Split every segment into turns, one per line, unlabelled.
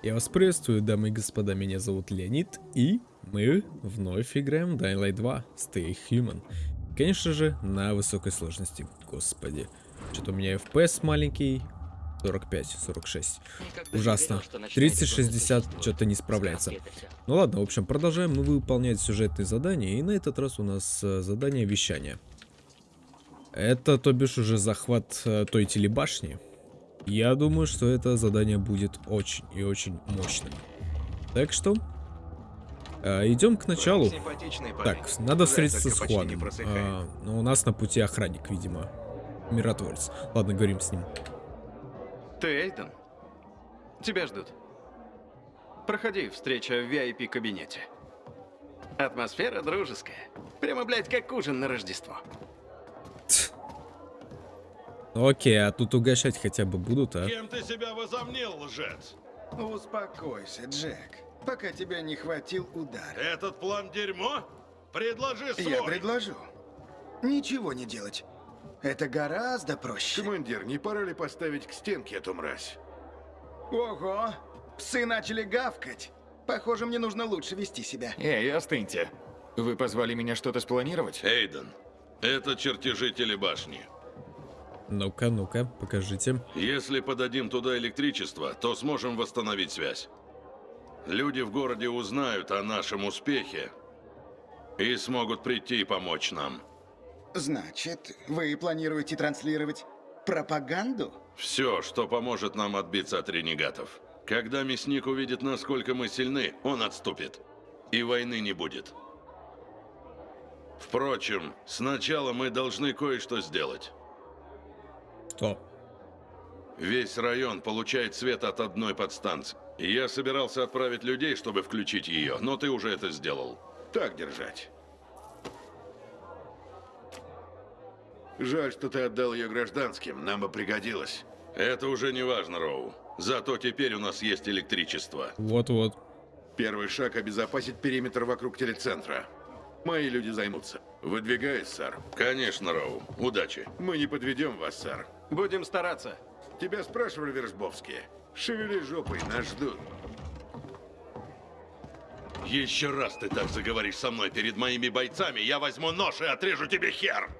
Я вас приветствую, дамы и господа, меня зовут Леонид, и мы вновь играем в Dying Light 2 Stay Human. Конечно же, на высокой сложности, господи. Что-то у меня FPS маленький, 45, 46. Ужасно. 30, 60 что-то не справляется. Ну ладно, в общем, продолжаем мы выполнять сюжетные задания, и на этот раз у нас э, задание вещания. Это, то бишь, уже захват э, той телебашни. Я думаю, что это задание будет очень и очень мощным. Так что, э, идем к началу. Так, надо встретиться с Хуаном. А, но у нас на пути охранник, видимо. Миротворец. Ладно, говорим с ним.
Ты Эйден? Тебя ждут. Проходи, встреча в VIP-кабинете. Атмосфера дружеская. Прямо, блядь, как ужин на Рождество.
Ну окей, а тут угощать хотя бы будут, а?
Кем ты себя возомнил, лжец?
Успокойся, Джек. Пока тебя не хватил удар.
Этот план дерьмо? Предложи свой.
Я предложу. Ничего не делать. Это гораздо проще.
Командир, не пора ли поставить к стенке эту мразь?
Ого! Псы начали гавкать. Похоже, мне нужно лучше вести себя.
Эй, остыньте. Вы позвали меня что-то спланировать?
Эйден, это чертежи телебашни.
Ну-ка, ну-ка, покажите.
Если подадим туда электричество, то сможем восстановить связь. Люди в городе узнают о нашем успехе и смогут прийти и помочь нам.
Значит, вы планируете транслировать пропаганду?
Все, что поможет нам отбиться от ренегатов. Когда мясник увидит, насколько мы сильны, он отступит. И войны не будет. Впрочем, сначала мы должны кое-что сделать.
Что?
Весь район получает свет от одной подстанции. Я собирался отправить людей, чтобы включить ее, но ты уже это сделал.
Так держать. Жаль, что ты отдал ее гражданским, нам бы пригодилось.
Это уже не важно, Роу. Зато теперь у нас есть электричество.
Вот-вот.
Первый шаг – обезопасить периметр вокруг телецентра. Мои люди займутся. Выдвигаюсь, сэр.
Конечно, Роу. Удачи.
Мы не подведем вас, сэр.
Будем стараться.
Тебя спрашивали Вершбовские. Шевели жопой, нас ждут.
Еще раз ты так заговоришь со мной перед моими бойцами, я возьму нож и отрежу тебе хер!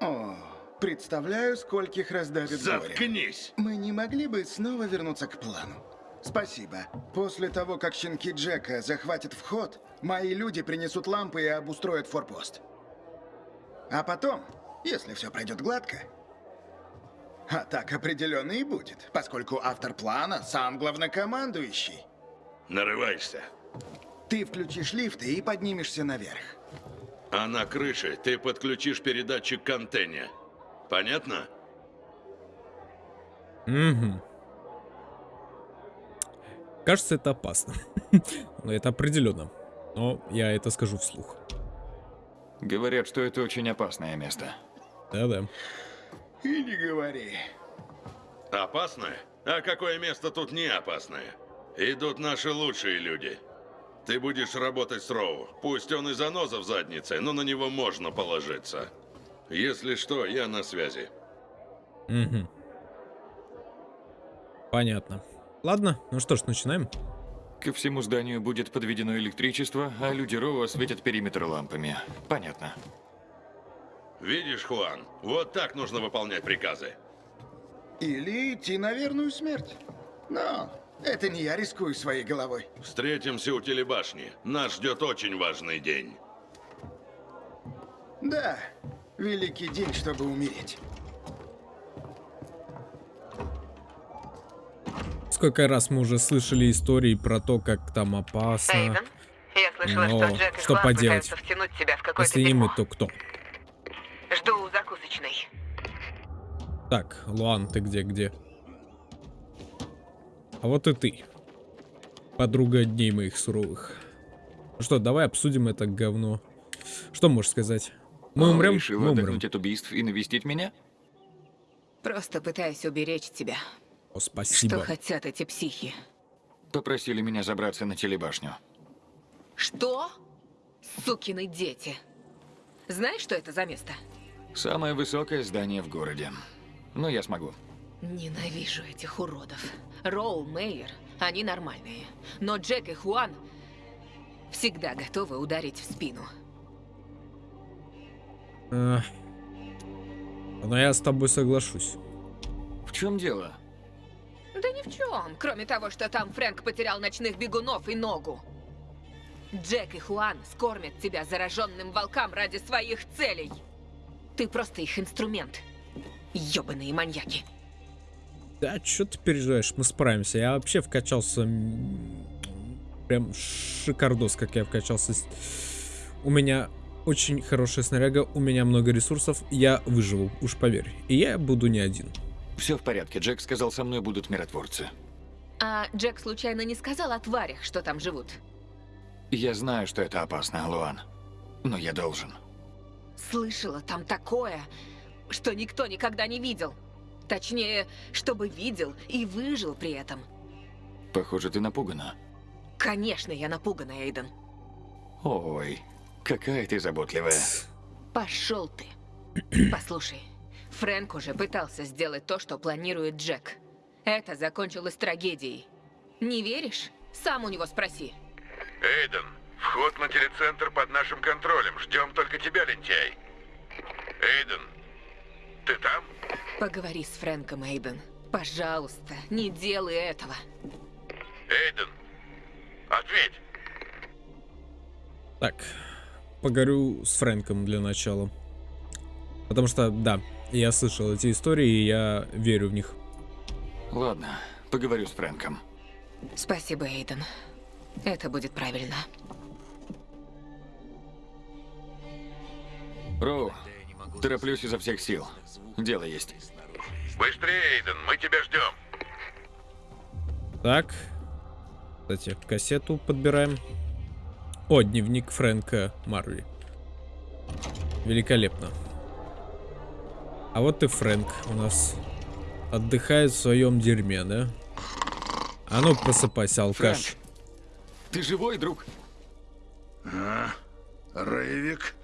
О, представляю, скольких раздавит горе.
Заткнись!
Мы не могли бы снова вернуться к плану? Спасибо. После того, как щенки Джека захватят вход, мои люди принесут лампы и обустроят форпост. А потом, если все пройдет гладко, а так определенно и будет, поскольку автор плана сам главнокомандующий.
Нарываешься.
Ты включишь лифты и поднимешься наверх.
А на крыше ты подключишь передатчик к антенне. Понятно?
Угу. Кажется, это опасно. Но это определенно. Но я это скажу вслух.
Говорят, что это очень опасное место.
Да-да.
И не говори.
Опасное? А какое место тут не опасное? Идут наши лучшие люди. Ты будешь работать с Роу. Пусть он и заноза в заднице, но на него можно положиться. Если что, я на связи.
Угу. Понятно. Ладно, ну что ж, начинаем.
Ко всему зданию будет подведено электричество, а люди Роу осветят периметр лампами. Понятно.
Видишь, Хуан, вот так нужно выполнять приказы.
Или идти на верную смерть. Но это не я рискую своей головой.
Встретимся у телебашни. Нас ждет очень важный день.
Да, великий день, чтобы умереть.
Сколько раз мы уже слышали истории про то, как там опасно.
Эйден, я слышала,
Но
что Джек и
что поделать?
втянуть тебя в какое-то
Если не мы, то кто?
Жду у закусочной.
Так, Луан, ты где, где? А вот и ты. Подруга дней моих суровых. Ну что, давай обсудим это говно. Что можешь сказать? Мы
Он
умрем?
решил
Мы умрем.
отдохнуть от убийств и навестить меня?
Просто пытаюсь уберечь тебя.
О,
Что
спасибо.
хотят эти психи?
Попросили меня забраться на телебашню.
Что? Сукины дети. Знаешь, что это за место?
Самое высокое здание в городе. Но я смогу.
Ненавижу этих уродов. Роу Мейер Они нормальные. Но Джек и Хуан всегда готовы ударить в спину.
Эх. Но я с тобой соглашусь.
В чем дело?
Да ни в чем, кроме того, что там Фрэнк потерял ночных бегунов и ногу. Джек и Хуан скормят тебя зараженным волкам ради своих целей. Ты просто их инструмент. Ёбаные маньяки.
Да, что ты переживаешь, мы справимся. Я вообще вкачался... Прям шикардос, как я вкачался. У меня очень хорошая снаряга, у меня много ресурсов, я выживу, уж поверь. И я буду не один.
Все в порядке. Джек сказал, со мной будут миротворцы.
А Джек случайно не сказал о тварях, что там живут?
Я знаю, что это опасно, Луан. Но я должен.
Слышала там такое, что никто никогда не видел. Точнее, чтобы видел и выжил при этом.
Похоже, ты напугана.
Конечно, я напугана, Эйден.
Ой, какая ты заботливая.
Пошел ты. Послушай, Фрэнк уже пытался сделать то, что планирует Джек. Это закончилось трагедией. Не веришь? Сам у него спроси.
Эйден, вход на телецентр под нашим контролем. Ждем только тебя, лентяй. Эйден, ты там?
Поговори с Фрэнком, Эйден. Пожалуйста, не делай этого.
Эйден, ответь.
Так, поговорю с Фрэнком для начала. Потому что, да, я слышал эти истории, и я верю в них.
Ладно, поговорю с Фрэнком.
Спасибо, Эйден. Это будет правильно.
Роу, тороплюсь изо всех сил. Дело есть.
Быстрее, Эйден, мы тебя ждем.
Так. Кстати, кассету подбираем. О, дневник Фрэнка Марви. Великолепно. А вот и Фрэнк у нас отдыхает в своем дерьме, да? А ну просыпайся, алкаш.
Фрэнк, ты живой, друг?
А? Рейвик?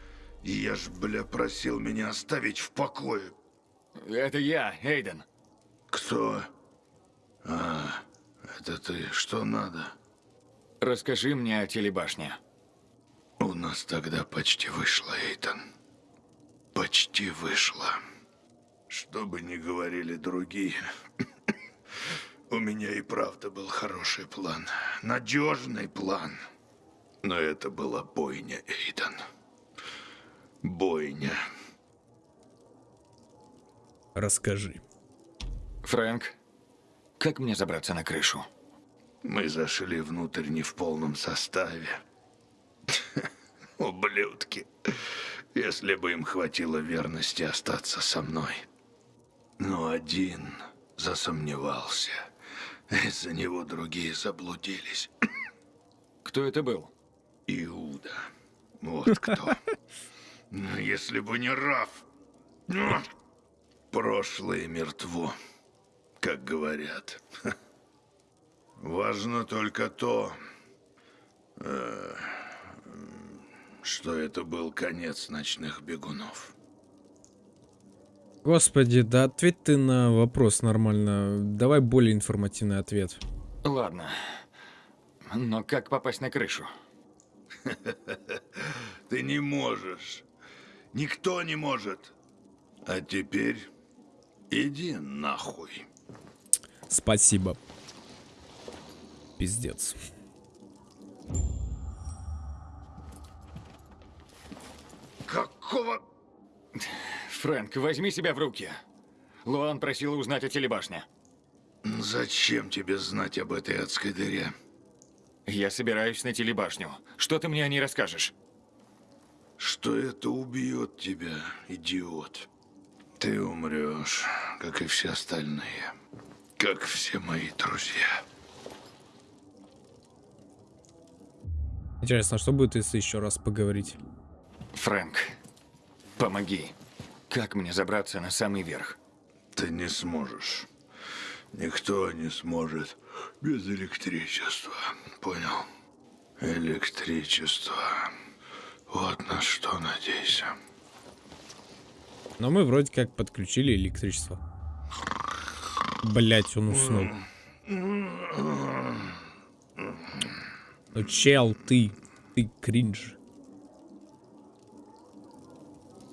Я ж, бля, просил меня оставить в покое.
Это я, Эйден.
Кто? А, это ты. Что надо?
Расскажи мне о телебашне.
У нас тогда почти вышло, Эйтан. Почти вышло. Что бы ни говорили другие, у меня и правда был хороший план. Надежный план. Но это была бойня, Эйдан. Бойня.
Расскажи.
Фрэнк, как мне забраться на крышу?
Мы зашли внутрь не в полном составе. Ублюдки. Если бы им хватило верности остаться со мной. Но один засомневался. Из-за него другие заблудились.
Кто это был?
Иуда. Вот кто. Но Если бы не Раф. ну, Прошлое мертво, как говорят. Важно только то, э, что это был конец ночных бегунов.
Господи, да ответь ты на вопрос нормально. Давай более информативный ответ.
Ладно. Но как попасть на крышу?
Ты не можешь. Никто не может. А теперь иди нахуй.
Спасибо. Пиздец.
Какого...
Фрэнк, возьми себя в руки. Луан просила узнать о телебашне.
Зачем тебе знать об этой адской дыре?
Я собираюсь на телебашню. Что ты мне о ней расскажешь?
Что это убьет тебя, идиот. Ты умрешь, как и все остальные. Как все мои друзья.
Интересно, а что будет, если еще раз поговорить?
Фрэнк, помоги. Как мне забраться на самый верх?
Ты не сможешь. Никто не сможет без электричества. Понял? Электричество. Вот на что надейся.
Но мы вроде как подключили электричество. Блять, он уснул. Ну, чел, ты, ты кринж.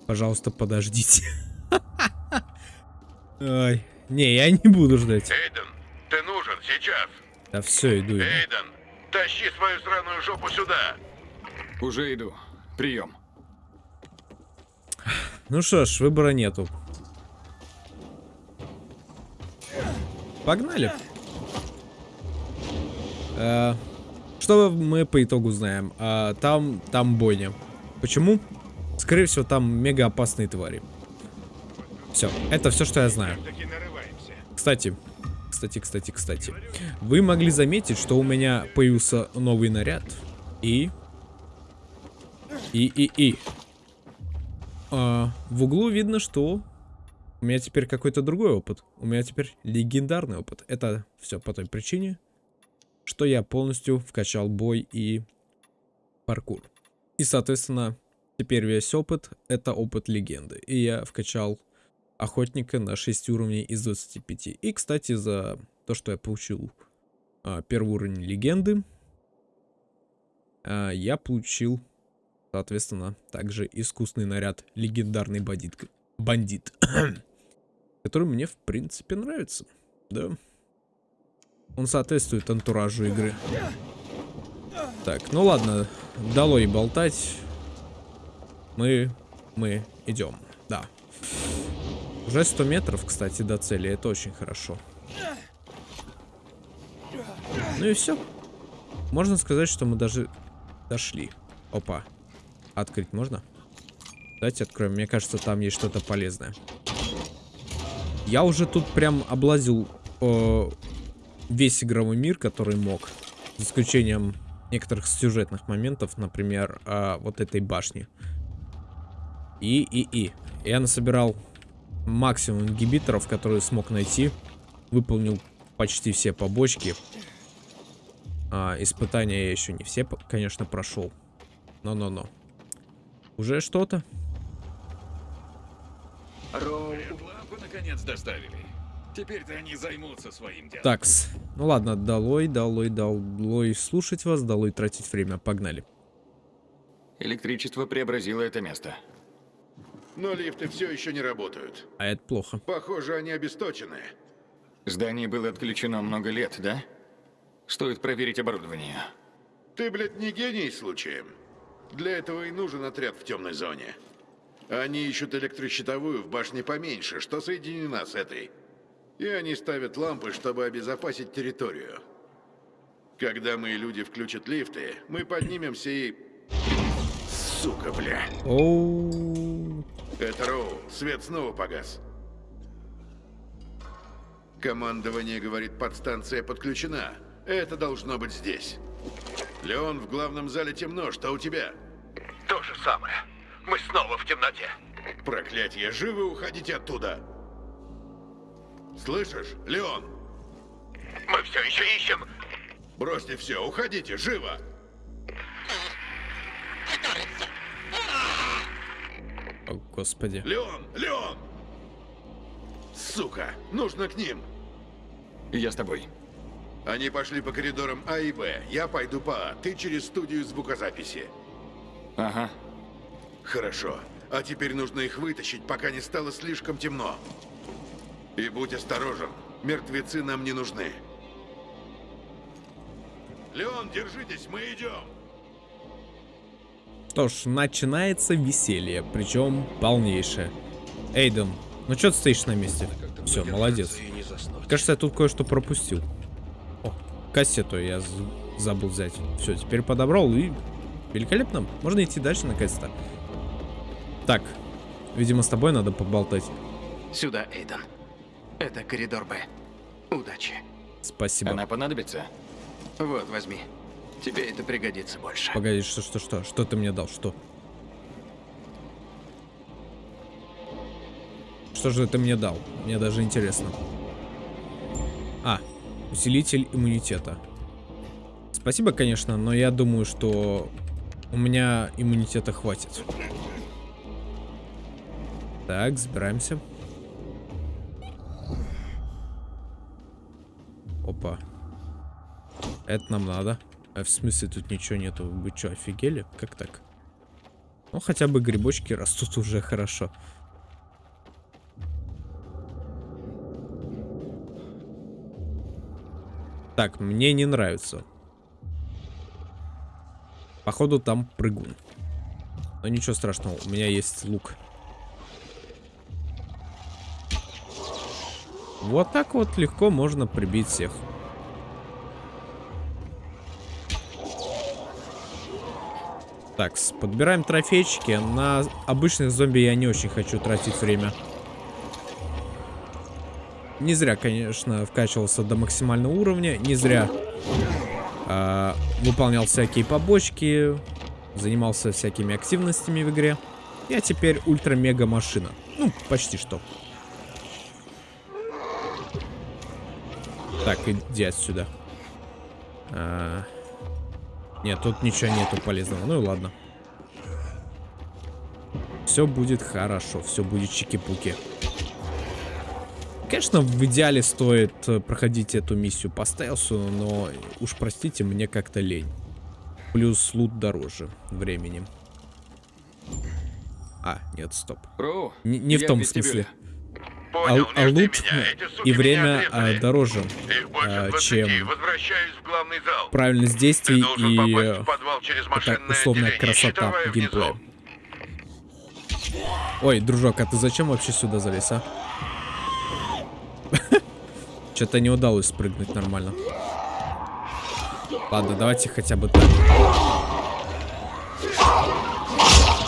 Пожалуйста, подождите. Ай, не, я не буду ждать.
Эйден, ты нужен сейчас.
Да все, иду.
Эйден, тащи свою сраную жопу сюда.
Уже иду. Прием.
Ну что ж, выбора нету. Погнали. Э, Что мы по итогу знаем? А, Там, там бойня. Почему? Скорее всего, там мега опасные твари. Все, это все, что я знаю. Кстати, кстати, кстати, кстати. Вы могли заметить, что у меня появился новый наряд. И... И, и, и. А, в углу видно, что у меня теперь какой-то другой опыт. У меня теперь легендарный опыт. Это все по той причине, что я полностью вкачал бой и паркур. И, соответственно, теперь весь опыт это опыт легенды. И я вкачал охотника на 6 уровней из 25. И, кстати, за то, что я получил а, первый уровень легенды, а, я получил Соответственно, также искусный наряд легендарный бандит. Бандит. который мне, в принципе, нравится. Да. Он соответствует антуражу игры. Так, ну ладно. Долой болтать. Мы... Мы идем. Да. Уже 100 метров, кстати, до цели. Это очень хорошо. Ну и все. Можно сказать, что мы даже дошли. Опа. Открыть можно? Давайте откроем. Мне кажется, там есть что-то полезное. Я уже тут прям облазил э, весь игровой мир, который мог. За исключением некоторых сюжетных моментов, например, э, вот этой башни. И, и, и. Я насобирал максимум ингибиторов, которые смог найти. Выполнил почти все побочки. А, испытания я еще не все, конечно, прошел. Но-но-но. Уже что-то?
Наконец доставили. Теперь-то они займутся своим делом.
Такс. Ну ладно, долой, долой, долой слушать вас, долой тратить время. Погнали.
Электричество преобразило это место.
Но лифты все еще не работают.
А это плохо.
Похоже, они обесточены.
Здание было отключено много лет, да? Стоит проверить оборудование.
Ты, блядь, не гений случаем? Для этого и нужен отряд в темной зоне. Они ищут электрощитовую в башне поменьше, что соединена с этой. И они ставят лампы, чтобы обезопасить территорию. Когда мои люди включат лифты, мы поднимемся и... Сука, бля.
Оу.
Это Роу. Свет снова погас. Командование говорит, подстанция подключена. Это должно быть здесь. Леон, в главном зале темно. Что у тебя?
То же самое. Мы снова в темноте.
Проклятие, живы уходите оттуда. Слышишь, Леон?
Мы все еще ищем.
Бросьте все, уходите, живо!
О, господи.
Леон, Леон! Сука, нужно к ним.
Я с тобой.
Они пошли по коридорам А и Б. Я пойду по А. Ты через студию звукозаписи.
Ага.
Хорошо. А теперь нужно их вытащить, пока не стало слишком темно. И будь осторожен. Мертвецы нам не нужны. Леон, держитесь, мы идем.
Что ж, начинается веселье, причем полнейшее. Эйден, ну что ты стоишь на месте? Все, молодец. Кажется, я тут кое-что пропустил. О, кассету я забыл взять. Все, теперь подобрал и великолепно. Можно идти дальше наконец-то. Так, видимо, с тобой надо поболтать.
Сюда, Эйден. Это коридор Б. Удачи.
Спасибо.
Она понадобится?
Вот, возьми. Тебе это пригодится больше.
Погоди, что, что, что? Что ты мне дал? Что? Что же ты мне дал? Мне даже интересно. А, усилитель иммунитета. Спасибо, конечно, но я думаю, что у меня иммунитета хватит. Так, забираемся. Опа. Это нам надо. А в смысле тут ничего нету? Вы что, офигели? Как так? Ну, хотя бы грибочки растут уже хорошо. Так, мне не нравится. Походу там прыгун. Но ничего страшного, у меня есть лук. Вот так вот легко можно прибить всех. Так, подбираем трофейчики. На обычных зомби я не очень хочу тратить время. Не зря, конечно, вкачивался до максимального уровня. Не зря э, выполнял всякие побочки. Занимался всякими активностями в игре. Я теперь ультра-мега машина. Ну, почти что. Так, иди отсюда. А... Нет, тут ничего нету полезного. Ну и ладно. Все будет хорошо, все будет чики-пуки. Конечно, в идеале стоит э, проходить эту миссию по стелсу, но уж простите, мне как-то лень. Плюс лут дороже времени. А, нет, стоп.
Роу,
Не, не в том
в вестибюле.
Понял,
а лут
суки
и время а, дороже, а,
20.
чем правильность действий и это условная красота геймплея. Ой, дружок, а ты зачем вообще сюда залез, а? Что-то не удалось спрыгнуть нормально. Ладно, давайте хотя бы так.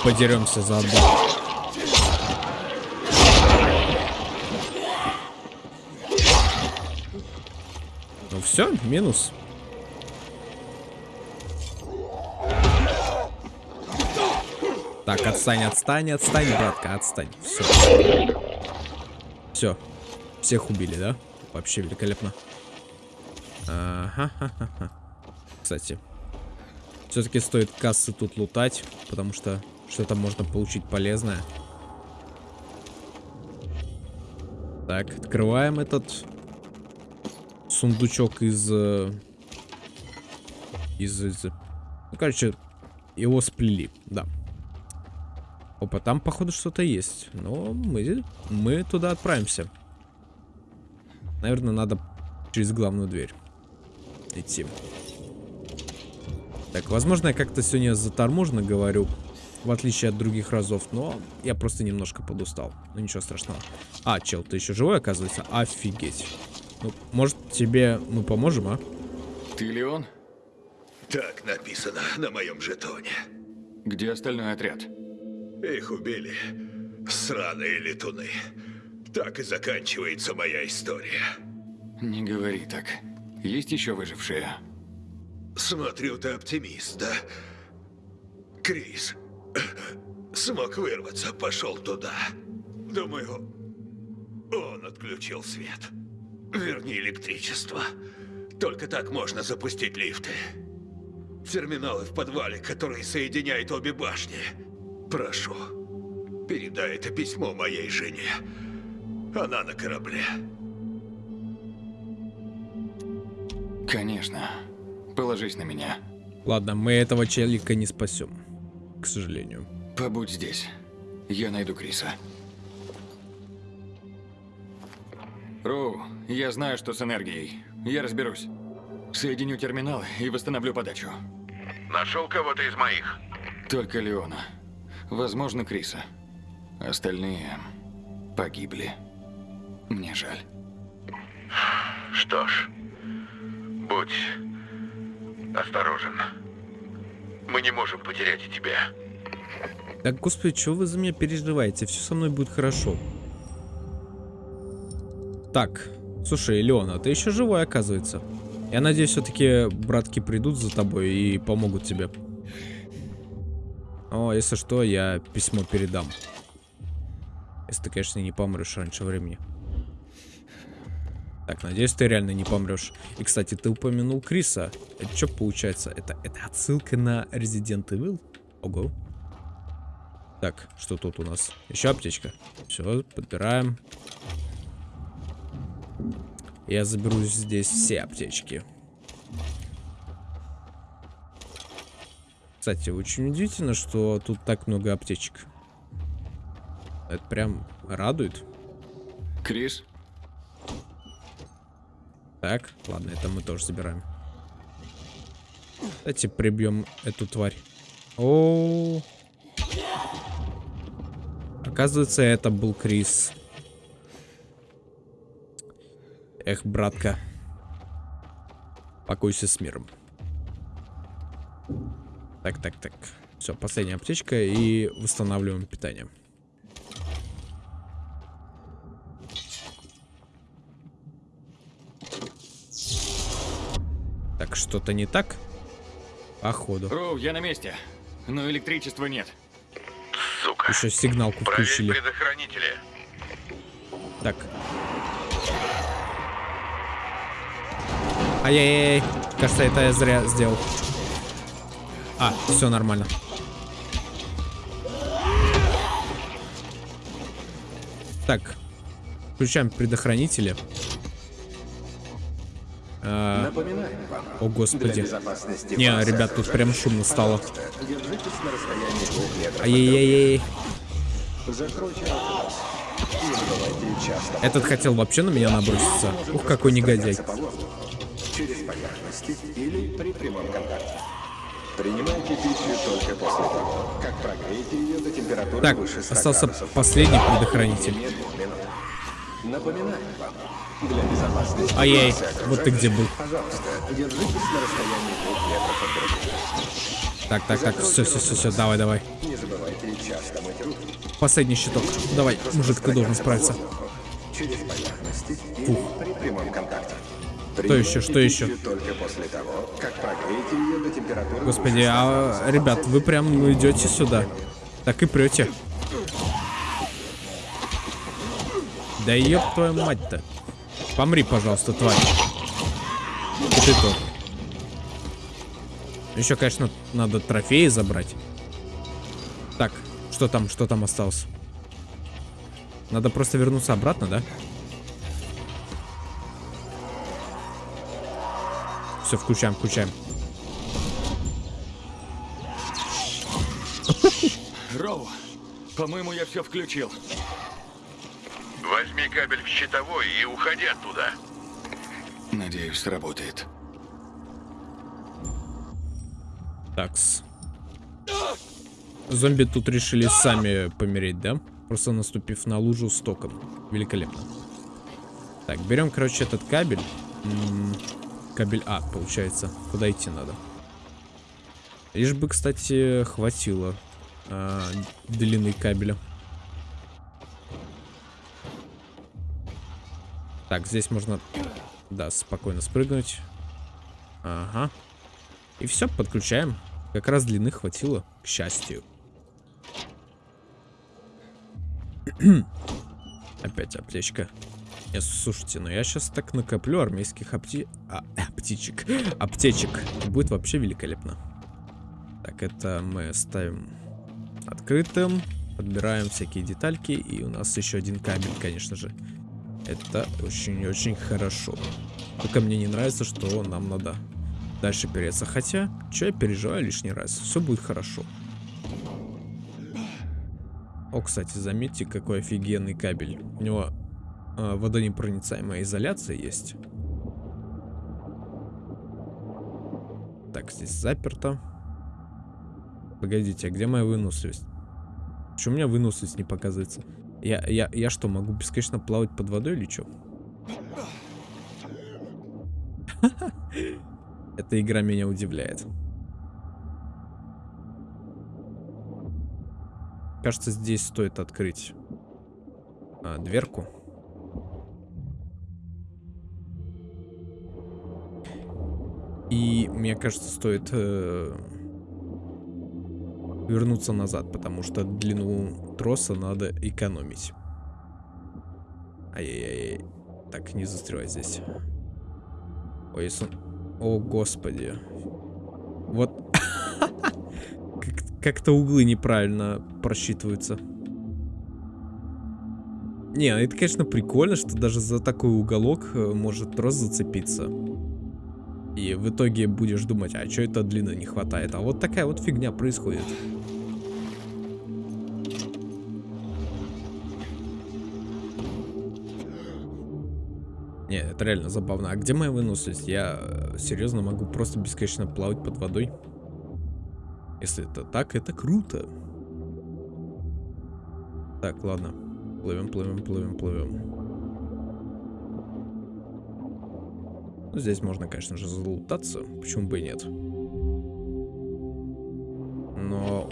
Подеремся заодно. Ну все, минус. Так, отстань, отстань, отстань, братка, отстань. Все. Все. Всех убили, да? Вообще великолепно. Ага. Кстати. Все-таки стоит кассы тут лутать, потому что что-то можно получить полезное. Так, открываем этот сундучок из... э, Из... из... Ну, короче, его сплели, да. Опа, там, походу, что-то есть. Но мы, мы туда отправимся. Наверное, надо через главную дверь идти. Так, возможно, я как-то сегодня заторможенно говорю, в отличие от других разов, но я просто немножко подустал. Ну, ничего страшного. А, чел, ты еще живой, оказывается? Офигеть. Ну, может, тебе мы поможем, а?
Ты Леон?
Так написано на моем жетоне.
Где остальной отряд?
Их убили. Сраные летуны. Так и заканчивается моя история.
Не говори так. Есть еще выжившие?
Смотрю, ты оптимист, да? Крис смог вырваться, пошел туда. Думаю, он отключил свет. Верни электричество. Только так можно запустить лифты. Терминалы в подвале, которые соединяют обе башни. Прошу, передай это письмо моей жене. Она на корабле.
Конечно. Положись на меня.
Ладно, мы этого челика не спасем. К сожалению.
Побудь здесь. Я найду Криса. Роу, я знаю, что с энергией. Я разберусь. Соединю терминал и восстановлю подачу.
Нашел кого-то из моих?
Только Леона. Возможно, Криса. Остальные погибли. Мне жаль.
Что ж, будь осторожен. Мы не можем потерять и тебя.
Так, господи, что вы за меня переживаете? Все со мной будет хорошо. Так, слушай, Леона, ты еще живой, оказывается. Я надеюсь, все-таки братки придут за тобой и помогут тебе. О, если что, я письмо передам. Если ты, конечно, не помрешь раньше времени. Так, надеюсь, ты реально не помрешь. И, кстати, ты упомянул Криса. Это что получается? Это, это отсылка на Resident Evil? Ого. Так, что тут у нас? Еще аптечка. Все, подбираем. Я заберу здесь все аптечки. Кстати, очень удивительно, что тут так много аптечек. Это прям радует.
Крис,
Так, ладно, это мы тоже забираем. Давайте прибьем эту тварь. О, Оказывается, это был Крис. Эх, братка. Покойся с миром. Так, так, так. Все, последняя аптечка и восстанавливаем питание. Так, что-то не так? Походу.
Роу, я на месте. Но электричества нет.
Сука.
Еще сигналку
Проверь
включили.
предохранители.
Так. Ай-яй-яй. Кажется, это я зря сделал. А, все нормально. Так. Включаем предохранители. А,
вам,
о, господи. Не, ребят, тут прям шумно стало. Ай-яй-яй-яй. Этот хотел вообще на меня наброситься. Ух, какой негодяй.
Или при прямом контакте. Принимайте пищу только после того, как прогреете ее до температуры
Так,
выше 100
остался
градусов.
последний предохранитель.
Напоминаем вам, для безопасности
Ай-яй, вот ты где был.
Пожалуйста, держитесь на расстоянии двух метров от друг друга.
Так, так, так, все, все, все, все, давай, давай.
Не забывайте часто мыть руки.
Последний щиток. Давай, мужик, ты должен справиться.
Через поверхности или при прямом контакте.
Что еще, что еще?
Только после того,
Господи, а, ребят, вы прям идете сюда. Так и прете. Да ёб твою мать-то. Помри, пожалуйста, тварь. И ты то. Еще, конечно, надо трофеи забрать. Так, что там, что там осталось? Надо просто вернуться обратно, да? Все, включаем, включаем.
По-моему, я все включил.
Возьми кабель в щитовой и уходи оттуда.
Надеюсь, сработает.
Такс. Зомби тут решили сами помереть, да? Просто наступив на лужу с током. Великолепно. Так, берем, короче, этот кабель. М, Кабель А, получается. Куда идти надо? Лишь бы, кстати, хватило а, длины кабеля. Так, здесь можно, да, спокойно спрыгнуть. Ага. И все, подключаем. Как раз длины хватило, к счастью. Опять аптечка. Не, слушайте, ну я сейчас так накоплю армейских апти... а, аптечек. Аптечек. Будет вообще великолепно. Так, это мы ставим открытым. Подбираем всякие детальки. И у нас еще один кабель, конечно же. Это очень-очень хорошо. Только мне не нравится, что нам надо дальше переться. Хотя, что я переживаю лишний раз. Все будет хорошо. О, кстати, заметьте, какой офигенный кабель. У него а, водонепроницаемая изоляция есть. Так, здесь заперто. Погодите, а где моя выносливость? Почему у меня выносливость не показывается? Я, я, я что, могу бесконечно плавать под водой или что? Эта игра меня удивляет. Кажется, здесь стоит открыть а, дверку. И мне кажется, стоит э, вернуться назад, потому что длину троса надо экономить. Ай-яй-яй. Так, не застревай здесь. Ой, если он... О, господи. Вот. Как- Как-то углы неправильно просчитываются. Не, это, конечно, прикольно, что даже за такой уголок э, может трос зацепиться. И в итоге будешь думать, а что это длины не хватает. А вот такая вот фигня происходит. Не, это реально забавно. А где моя выносливость? Я э, серьезно могу просто бесконечно плавать под водой. Если это так, это круто. Так, ладно. Плывем, плывем, плывем, плывем. Ну, здесь можно, конечно же, залутаться. Почему бы и нет? Но,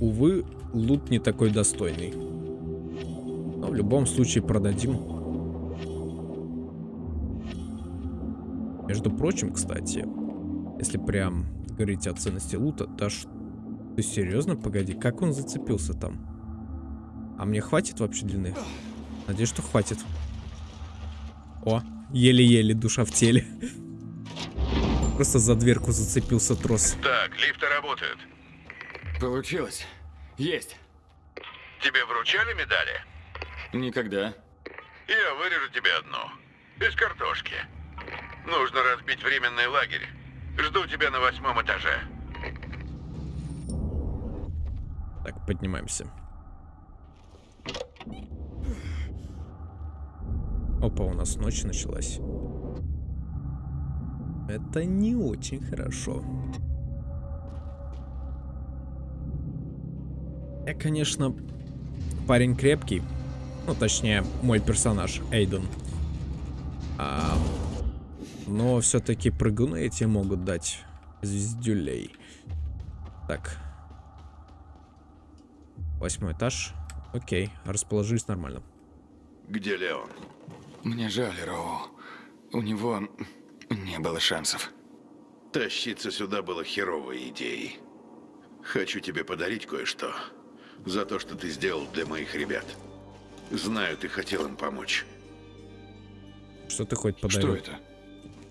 увы, лут не такой достойный. Но в любом случае продадим. Между прочим, кстати, если прям говорить о ценности лута, да ш... Ты серьезно? Погоди, как он зацепился там? А мне хватит вообще длины? Надеюсь, что хватит. О, еле-еле душа в теле. Просто за дверку зацепился трос.
Так, лифты работают.
Получилось. Есть.
Тебе вручали медали?
Никогда.
Я вырежу тебе одну. Из картошки. Нужно разбить временный лагерь. Жду тебя на восьмом этаже.
Так, поднимаемся. Опа, у нас ночь началась. Это не очень хорошо. Я, конечно, парень крепкий. Ну, точнее, мой персонаж, Эйден. А, но все-таки прыгуны эти могут дать звездюлей. Так. Восьмой этаж. Окей, расположились нормально.
Где Леон?
Мне жаль, Роу. У него не было шансов.
Тащиться сюда было херовой идеей. Хочу тебе подарить кое-что. За то, что ты сделал для моих ребят. Знаю, ты хотел им помочь.
Что ты хоть подарил?
Что это?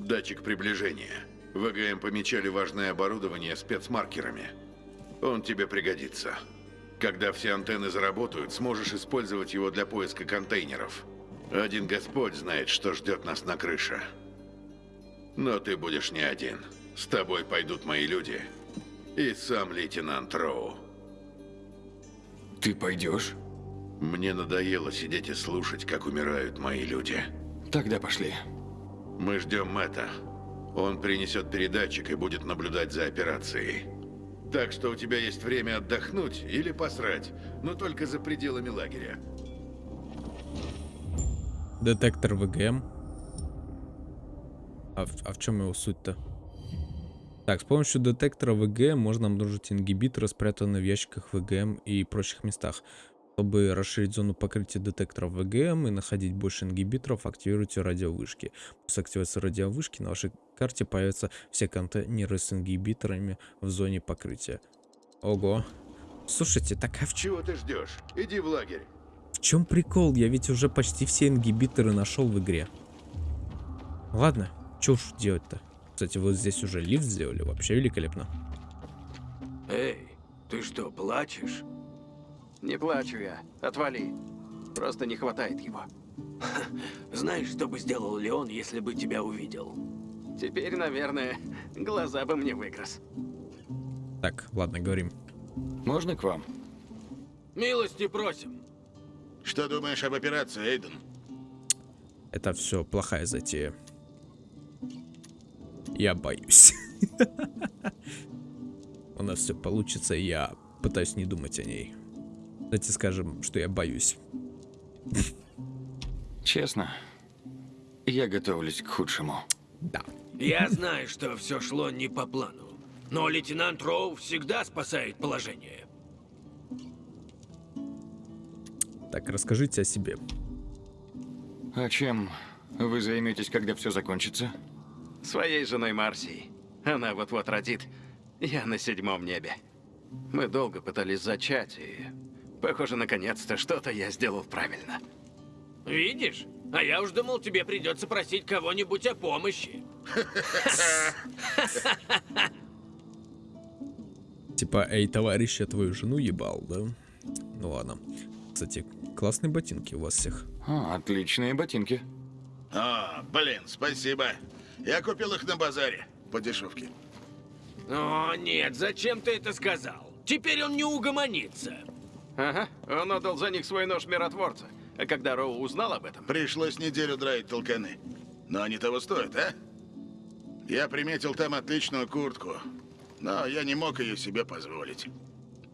Датчик приближения. ВГМ помечали важное оборудование спецмаркерами. Он тебе пригодится. Когда все антенны заработают, сможешь использовать его для поиска контейнеров. Один Господь знает, что ждет нас на крыше. Но ты будешь не один. С тобой пойдут мои люди. И сам лейтенант Роу.
Ты пойдешь?
Мне надоело сидеть и слушать, как умирают мои люди.
Тогда пошли.
Мы ждем Мэтта. Он принесет передатчик и будет наблюдать за операцией. Так что у тебя есть время отдохнуть или посрать, но только за пределами лагеря.
Детектор ВГМ. А в, а в чем его суть-то? Так, с помощью детектора ВГМ можно обнаружить ингибиторы, спрятанные в ящиках ВГМ и прочих местах. Чтобы расширить зону покрытия детекторов ВГМ и находить больше ингибиторов, активируйте радиовышки. После активации радиовышки на вашей карте появятся все контейнеры с ингибиторами в зоне покрытия. Ого. Слушайте, так а в,
Чего ты ждешь? Иди в лагерь.
в чем прикол? Я ведь уже почти все ингибиторы нашел в игре. Ладно, что уж делать-то? Кстати, вот здесь уже лифт сделали, вообще великолепно.
Эй, ты что, плачешь? Не плачу я. Отвали. Просто не хватает его.
Знаешь, что бы сделал Леон, если бы тебя увидел?
Теперь, наверное, глаза бы мне выкрас.
Так, ладно, говорим.
Можно к вам?
Милости просим.
Что думаешь об операции, Эйден?
Это все плохая затея. Я боюсь. У нас все получится, и я пытаюсь не думать о ней. Давайте скажем, что я боюсь.
Честно, я готовлюсь к худшему.
Да.
Я знаю, что все шло не по плану. Но лейтенант Роу всегда спасает положение.
Так, расскажите о себе.
А чем вы займетесь, когда все закончится?
Своей женой Марсией. Она вот-вот родит. Я на седьмом небе. Мы долго пытались зачать, и... Похоже, наконец-то что-то я сделал правильно.
Видишь? А я уж думал, тебе придется просить кого-нибудь о помощи.
Типа, эй, товарищ, я твою жену ебал, да? Ну ладно. Кстати, классные ботинки у вас всех.
А, отличные ботинки.
А, блин, спасибо. Я купил их на базаре. По дешевке.
О, нет, зачем ты это сказал? Теперь он не угомонится.
Ага, он отдал за них свой нож миротворца. А когда Роу узнал об этом,
Пришлось неделю драить толканы. Но они того стоят, а? Я приметил там отличную куртку. Но я не мог ее себе позволить.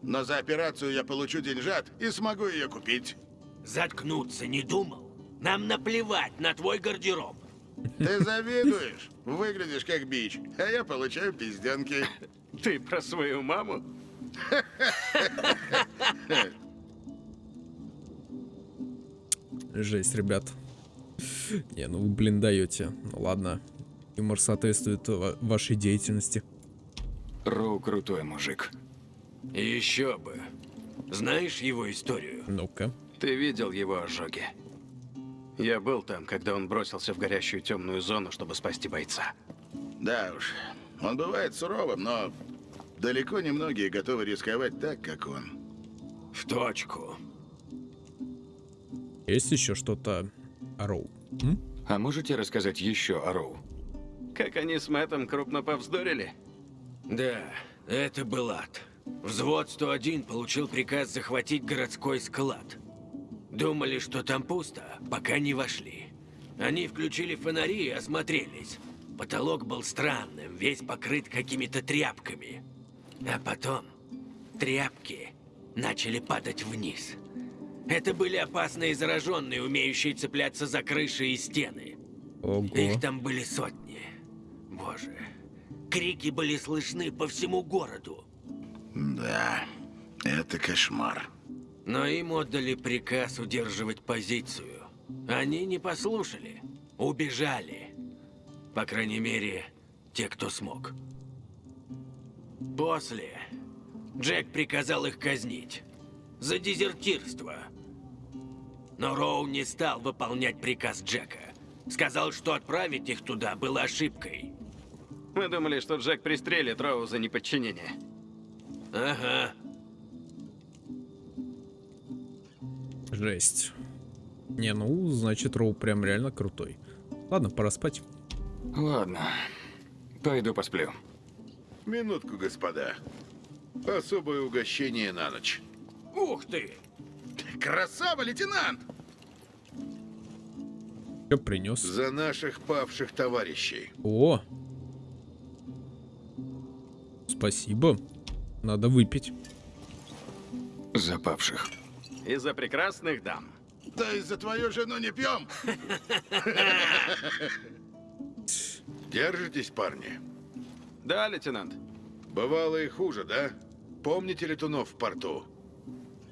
Но за операцию я получу деньжат и смогу ее купить.
Заткнуться не думал? Нам наплевать на твой гардероб.
Ты завидуешь? Выглядишь как бич, а я получаю пизденки.
ты про свою маму?
Жесть, ребят. Не, ну вы, блин, даете. Ну ладно. Юмор соответствует ва- вашей деятельности.
Роу крутой мужик.
Еще бы. Знаешь его историю?
Ну-ка.
Ты видел его ожоги? Я был там, когда он бросился в горящую темную зону, чтобы спасти бойца.
Да уж, он бывает суровым, но далеко не многие готовы рисковать так, как он.
В точку.
Есть еще что-то о Роу? М?
А можете рассказать еще о Роу?
Как они с Мэттом крупно повздорили?
Да, это был ад. Взвод 101 получил приказ захватить городской склад. Думали, что там пусто, пока не вошли. Они включили фонари и осмотрелись. Потолок был странным, весь покрыт какими-то тряпками. А потом тряпки начали падать вниз. Это были опасные зараженные, умеющие цепляться за крыши и стены.
Ого.
Их там были сотни. Боже. Крики были слышны по всему городу.
Да, это кошмар.
Но им отдали приказ удерживать позицию. Они не послушали. Убежали. По крайней мере, те, кто смог. После Джек приказал их казнить. За дезертирство. Но Роу не стал выполнять приказ Джека. Сказал, что отправить их туда было ошибкой.
Мы думали, что Джек пристрелит Роу за неподчинение.
Ага.
Жесть. Не, ну, значит, Роу прям реально крутой. Ладно, пора спать.
Ладно. Пойду посплю.
Минутку, господа. Особое угощение на ночь.
Ух ты!
Красава, лейтенант!
Что принес?
За наших павших товарищей.
О! Спасибо. Надо выпить.
Запавших.
Из-за прекрасных дам.
Да и за твою жену не пьем. Держитесь, парни.
Да, лейтенант?
Бывало и хуже, да? Помните летунов в порту?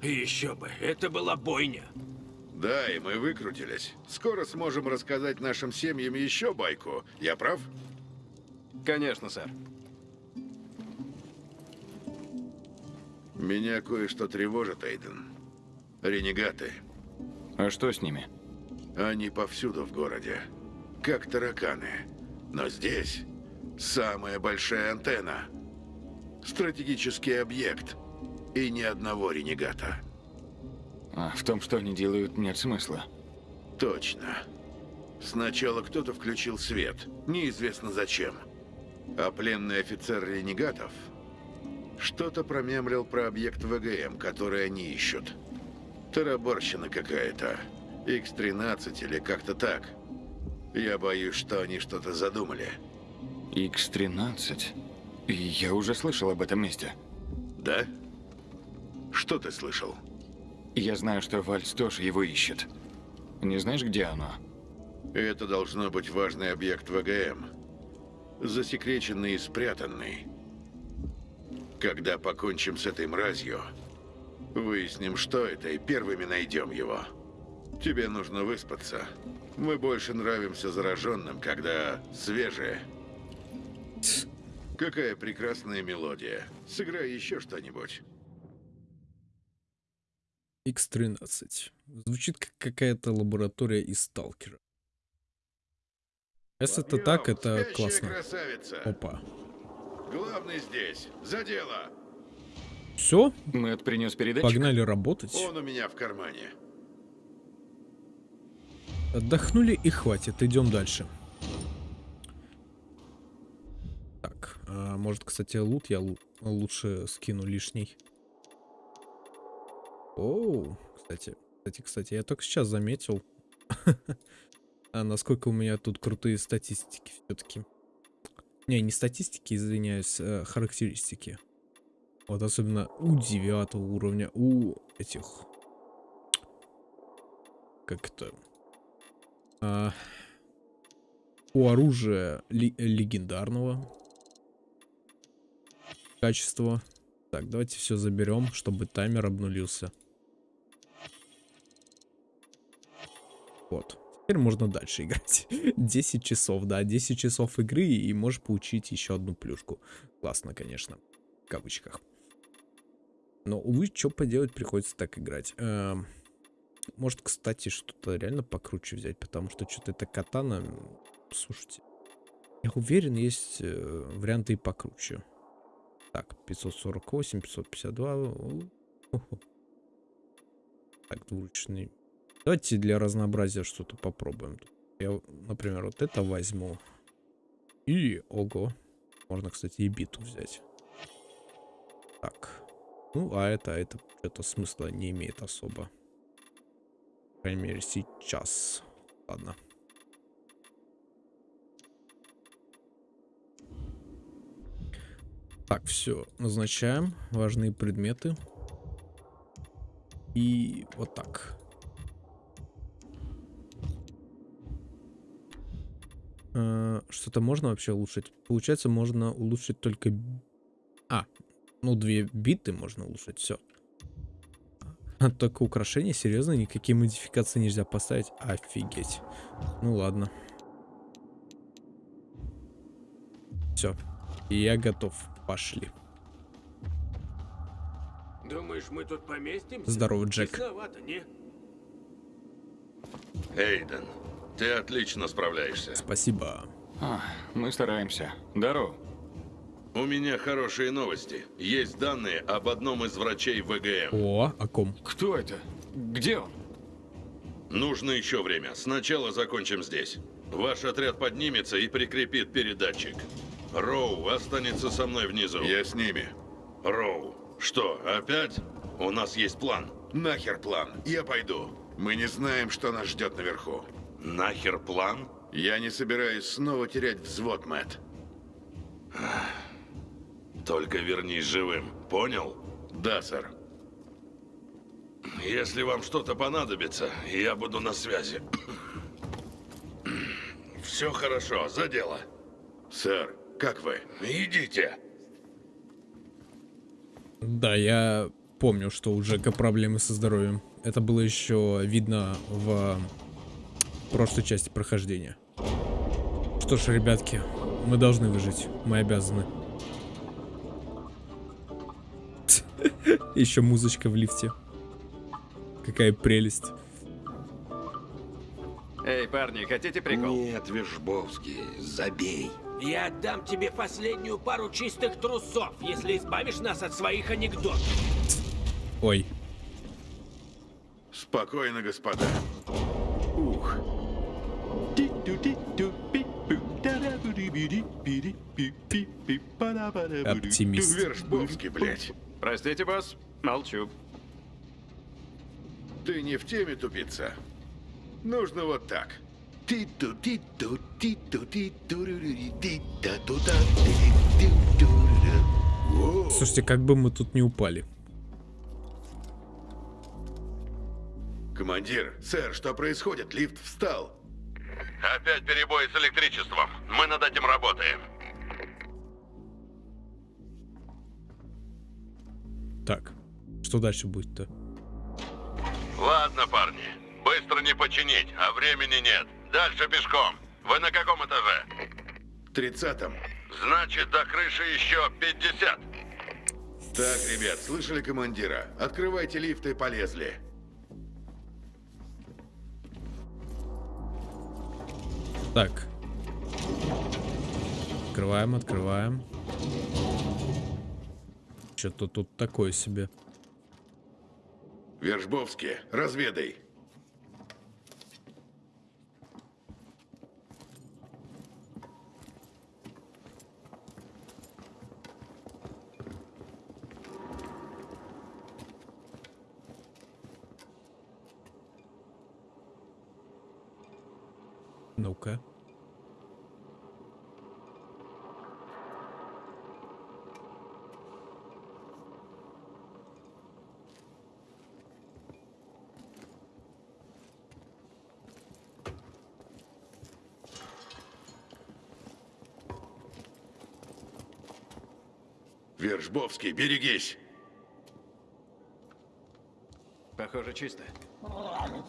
Еще бы, это была бойня.
Да, и мы выкрутились. Скоро сможем рассказать нашим семьям еще байку. Я прав?
Конечно, сэр.
Меня кое-что тревожит, Эйден. Ренегаты.
А что с ними?
Они повсюду в городе. Как тараканы. Но здесь самая большая антенна. Стратегический объект. И ни одного ренегата.
А в том, что они делают, нет смысла.
Точно. Сначала кто-то включил свет. Неизвестно зачем. А пленный офицер ренегатов что-то промямлил про объект ВГМ, который они ищут. Тараборщина какая-то. X-13 или как-то так. Я боюсь, что они что-то задумали.
X-13? Я уже слышал об этом месте.
Да? Что ты слышал?
Я знаю, что Вальц тоже его ищет. Не знаешь, где оно?
Это должно быть важный объект ВГМ. Засекреченный и спрятанный. Когда покончим с этой мразью, выясним, что это, и первыми найдем его. Тебе нужно выспаться. Мы больше нравимся зараженным, когда свежие. Какая прекрасная мелодия. Сыграй еще что-нибудь.
X13. Звучит как какая-то лаборатория из Сталкера. Если это так, это
Спящая
классно.
красавица.
Опа.
Главный здесь. За дело.
Все?
Мэтт принес передатчик?
Погнали работать.
Он у меня в кармане.
Отдохнули и хватит, идем дальше. Так, а, может, кстати, лут я лу- лучше скину лишний. Оу, кстати, кстати, кстати, я только сейчас заметил, а насколько у меня тут крутые статистики все-таки. Не, не статистики, извиняюсь, а характеристики. Вот особенно у девятого уровня, у этих... Как это? А, у оружия легендарного качества. Так, давайте все заберем, чтобы таймер обнулился. Вот. Теперь можно дальше играть. 10 часов, да, 10 часов игры и можешь получить еще одну плюшку. Классно, конечно. В кавычках. Но, увы, что поделать, приходится так играть. Эм, может, кстати, что-то реально покруче взять, потому что что-то это катана... Слушайте, я уверен, есть э, варианты и покруче. Так, 548, 552. у, хо-хо. Так, двуручный. Давайте для разнообразия что-то попробуем. Я, например, вот это возьму. И, ого. Можно, кстати, и биту взять. Так. Ну, а это, это что-то смысла не имеет особо. По крайней мере, сейчас. Ладно. Так, все. Назначаем важные предметы. И вот так. Э, Что-то можно вообще улучшить? Получается, можно улучшить только... А, ну, две биты можно улучшить, все. Только украшения, серьезно, никакие модификации нельзя поставить? Офигеть. Ну ладно. Все. Я готов. Пошли.
Думаешь, мы тут поместимся?
Здорово, Джек.
Тесновато, не?
Эйден, ты отлично справляешься.
Спасибо.
А, мы стараемся. Здорово.
У меня хорошие новости. Есть данные об одном из врачей ВГМ.
О, о ком?
Кто это? Где он?
Нужно еще время. Сначала закончим здесь. Ваш отряд поднимется и прикрепит передатчик. Роу останется со мной внизу.
Я с ними.
Роу, что, опять? У нас есть план.
Нахер план. Я пойду. Мы не знаем, что нас ждет наверху.
Нахер план?
Я не собираюсь снова терять взвод, Мэтт.
Только вернись живым. Понял?
Да, сэр.
Если вам что-то понадобится, я буду на связи. Все хорошо, за дело.
Сэр, как вы?
Идите.
Да, я помню, что у Джека проблемы со здоровьем. Это было еще видно в прошлой части прохождения. Что ж, ребятки, мы должны выжить. Мы обязаны. Еще музычка в лифте. Какая прелесть.
Эй, парни, хотите прикол?
Нет, Вишбовский, забей.
Я отдам тебе последнюю пару чистых трусов, если избавишь нас от своих анекдотов.
Ой,
Спокойно, господа. Ух.
оптимист.
Вишбовский, блядь.
Простите, босс, молчу.
Ты не в теме, тупица. Нужно вот так.
Слушайте, как бы мы тут не упали.
Командир, сэр, что происходит? Лифт встал.
Опять перебои с электричеством. Мы над этим работаем.
Так, что дальше будет-то?
Ладно, парни. Быстро не починить, а времени нет. Дальше пешком. Вы на каком этаже?
Тридцатом.
Значит, до крыши еще 50.
Так, ребят, слышали командира? Открывайте лифты и полезли.
Так. Открываем, открываем. Что-то тут такое себе.
Вержбовский, разведай.
Ну-ка.
Вержбовский, берегись.
Похоже, чисто.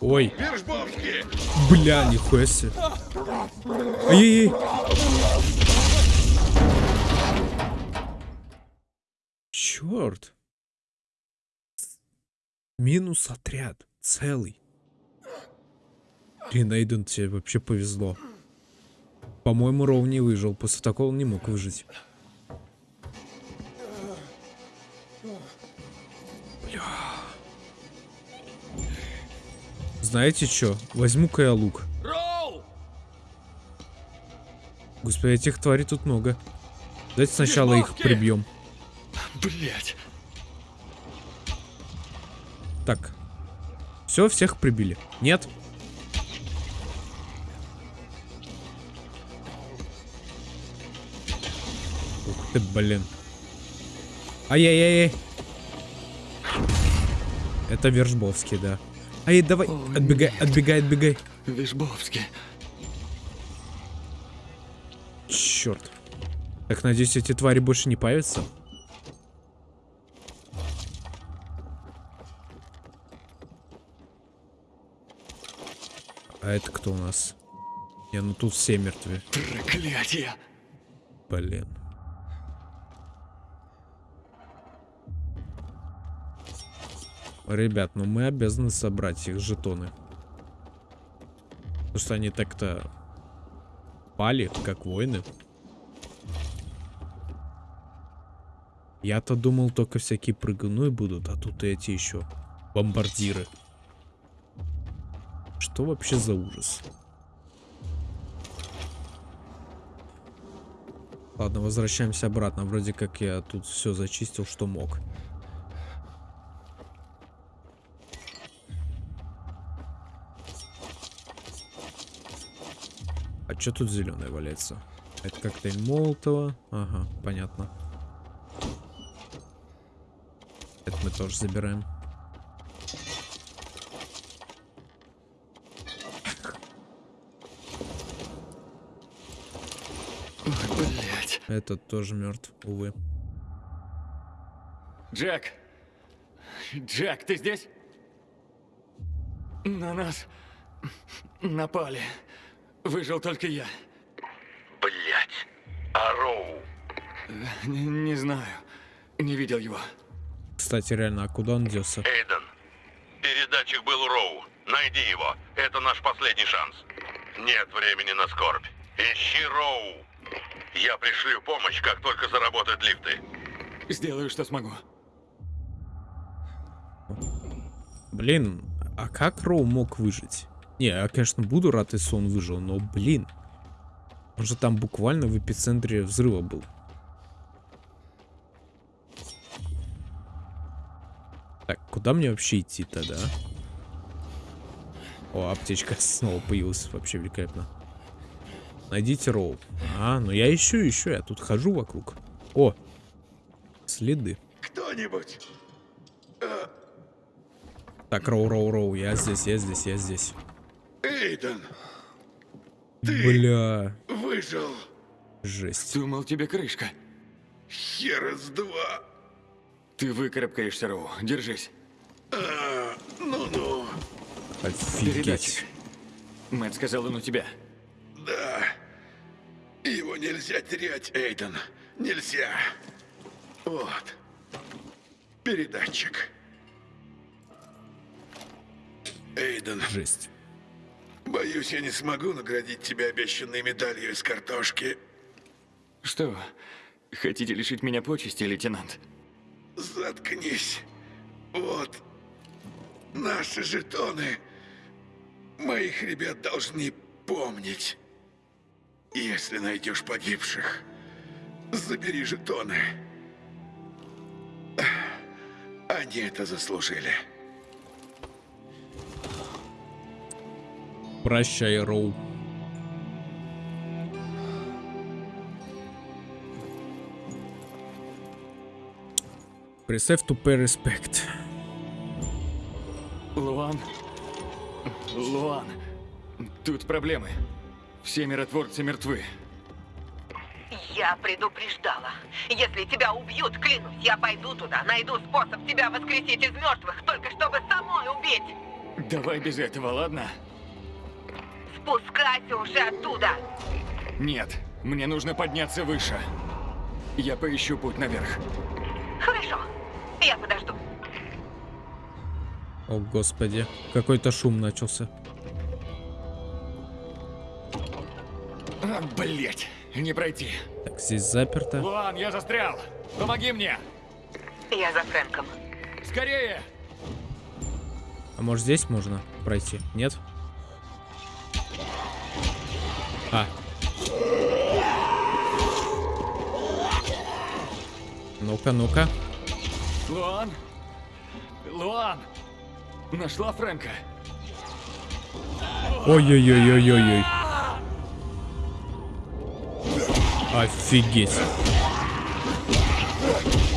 Ой, бля, нихуя себе. Ай-яй-яй. Черт. Минус отряд. Целый. Блин, Эйден, тебе вообще повезло. По-моему, Роу не выжил. После такого он не мог выжить. Знаете что? Возьму-ка я лук. Господи, этих тварей тут много. Давайте сначала их прибьем.
Блять.
Так. Все, всех прибили. Нет? Ух ты, блин. Ай-яй-яй. Это Вержбовский, да. Ай, давай,
О,
отбегай,
нет.
отбегай, отбегай.
Вишбовский.
Черт. Так, надеюсь, эти твари больше не появятся. А это кто у нас? Не, ну тут все мертвы.
Проклятие.
Блин. Ребят, ну мы обязаны собрать их жетоны. Потому что они так-то пали, как воины. Я-то думал, только всякие прыгуны будут, а тут и эти еще бомбардиры. Что вообще за ужас? Ладно, возвращаемся обратно. Вроде как я тут все зачистил, что мог. А что тут зеленое валяется? Это коктейль Молотова. Ага, понятно. Это мы тоже забираем.
Блять.
Этот тоже мертв, увы.
Джек! Джек, ты здесь? На нас напали. Выжил только я.
Блять. А Роу?
Не, не знаю. Не видел его.
Кстати, реально, а куда он делся?
Эйден, передатчик был у Роу. Найди его. Это наш последний шанс. Нет времени на скорбь. Ищи Роу. Я пришлю помощь, как только заработают лифты.
Сделаю, что смогу.
Блин, а как Роу мог выжить? Не, я, конечно, буду рад, если он выжил, но, блин. Он же там буквально в эпицентре взрыва был. Так, куда мне вообще идти тогда? О, аптечка снова появилась. Вообще великолепно. Найдите Роу. А, ну я ищу, ищу. Я тут хожу вокруг. О, следы.
Кто-нибудь?
Так, Роу, Роу, Роу. Я здесь, я здесь, я здесь.
Эйден,
Бля,
выжил.
жесть.
Думал, тебе крышка.
Хер из два.
Ты выкарабкаешься, Роу. Держись.
А, ну-ну,
Офигеть.
Передатчик. Мэтт сказал, он у тебя.
да. Его нельзя терять, Эйден. Нельзя. Вот. Передатчик. Эйден,
Жесть.
Боюсь, я не смогу наградить тебя обещанной медалью из картошки.
Что, хотите лишить меня почести, лейтенант?
Заткнись. Вот. Наши жетоны. Моих ребят должны помнить. Если найдешь погибших, забери жетоны. Они это заслужили.
Прощай, Роу. Присев to pay.
Луан. Луан. Тут проблемы. Все миротворцы мертвы.
Я предупреждала. Если тебя убьют, клянусь, я пойду туда, найду способ тебя воскресить из мертвых, только чтобы самой убить.
Давай без этого, ладно?
Спускайся уже оттуда.
Нет, мне нужно подняться выше. Я поищу путь наверх.
Хорошо, я подожду.
О, господи. Какой-то шум начался.
А, блять, не пройти.
Так, здесь заперто.
Луан, я застрял. Помоги мне.
Я за Фрэнком.
Скорее.
А может здесь можно пройти? Нет? А. Ну-ка, ну-ка.
Луан. Луан. Нашла Фрэнка.
Ой-ой-ой-ой-ой-ой. Офигеть.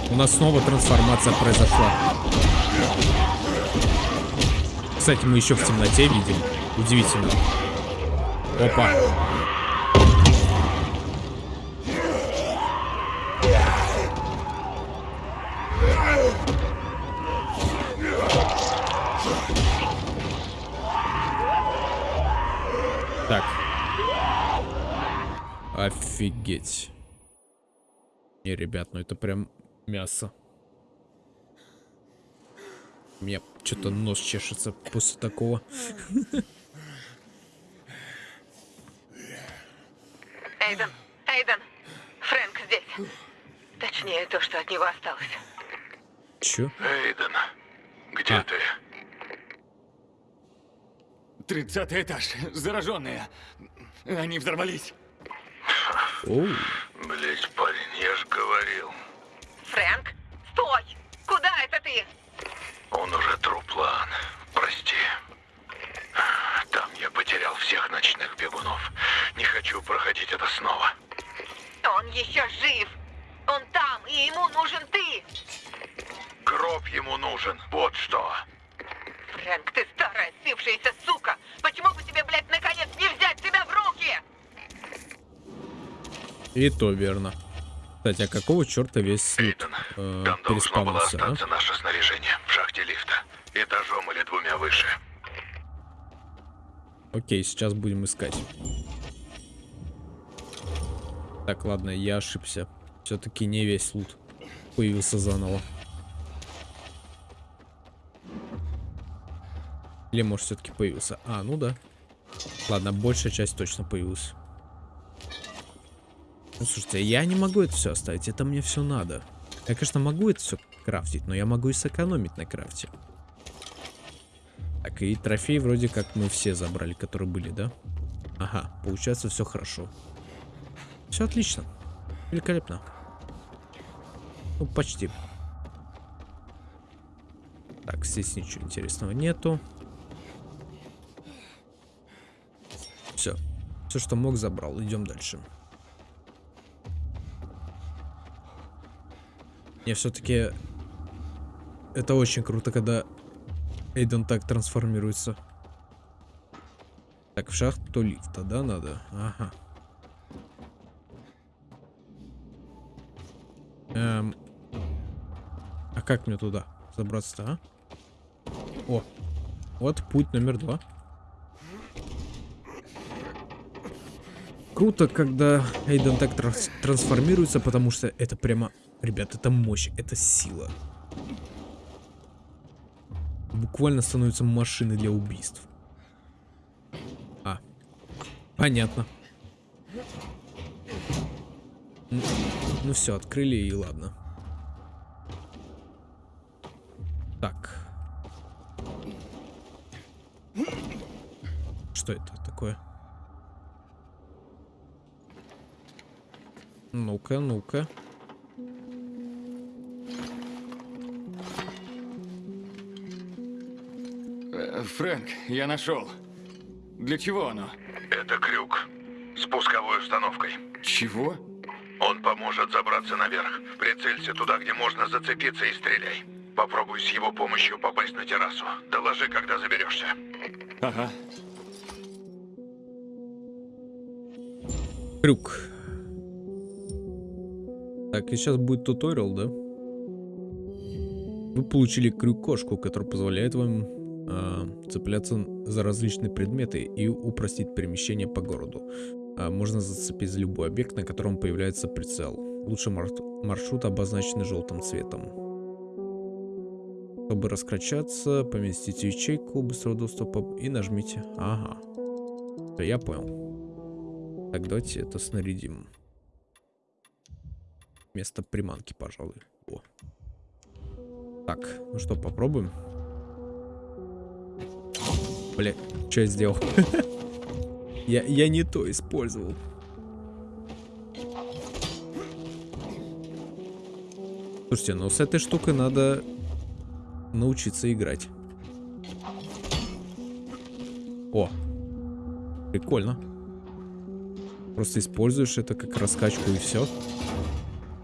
У нас снова трансформация произошла. Кстати, мы еще в темноте видим. Удивительно. Опа. Офигеть. Не, ребят, ну это прям мясо. У меня что-то нос чешется после такого.
Эйден, Эйден, Фрэнк здесь. Точнее, то, что от него осталось.
Чё?
Эйден, где
А.
ты?
Тридцатый этаж. Зараженные. Они взорвались.
Оу.
Блять, парень, я ж говорил.
Фрэнк, стой! Куда это ты?
Он уже труп, Лан. Прости. Там я потерял всех ночных бегунов. Не хочу проходить это снова.
Он еще жив. Он там, и ему нужен ты.
Гроб ему нужен, вот что.
Фрэнк, ты старая сившаяся сука. Почему бы тебе, блядь, наконец не взять себя в руки?
И то верно. Кстати, а какого черта весь
Эйден,
э,
там должно было
а?
остаться наше снаряжение в шахте лифта. Этажом или двумя выше.
Окей, сейчас будем искать. Так, ладно, я ошибся. Все-таки не весь лут появился заново. Или может все-таки появился? А, ну да. Ладно, большая часть точно появилась. Ну, слушайте, я не могу это все оставить, это мне все надо. Я, конечно, могу это все крафтить, но я могу и сэкономить на крафте. Так, и трофеи вроде как мы все забрали, которые были, да? Ага, получается все хорошо. Все отлично. Великолепно. Ну, почти. Так, здесь ничего интересного нету. Все. Все, что мог, забрал. Идем дальше. Не, все-таки это очень круто, когда Эйден так трансформируется. Так, в шахту лифта, да, надо? Ага. Эм, а как мне туда забраться-то, а? О, вот путь номер два. Круто, когда Эйден так транс- трансформируется, потому что это прямо, ребят, это мощь, это сила. Буквально становится машиной для убийств. А, понятно. Ну, ну все, открыли и ладно. Так. Что это такое? Ну-ка, ну-ка.
Фрэнк, я нашел. Для чего оно?
Это крюк с пусковой установкой.
Чего?
Он поможет забраться наверх. Прицелься туда, где можно зацепиться и стреляй. Попробуй с его помощью попасть на террасу. Доложи, когда заберешься.
Ага.
Крюк. Так, и сейчас будет туториал, да? Вы получили крюк-кошку, который позволяет вам а, цепляться за различные предметы и упростить перемещение по городу. А, можно зацепить за любой объект, на котором появляется прицел. Мар маршрут обозначен желтым цветом. Чтобы раскачаться, поместите ячейку быстрого доступа и нажмите. Ага. Я понял. Так, давайте это снарядим. Вместо приманки, пожалуй. О. Так, ну что, попробуем? Бля, что я сделал? я, я не то использовал. Слушайте, ну с этой штукой надо научиться играть. О, прикольно. Просто используешь это как раскачку и все.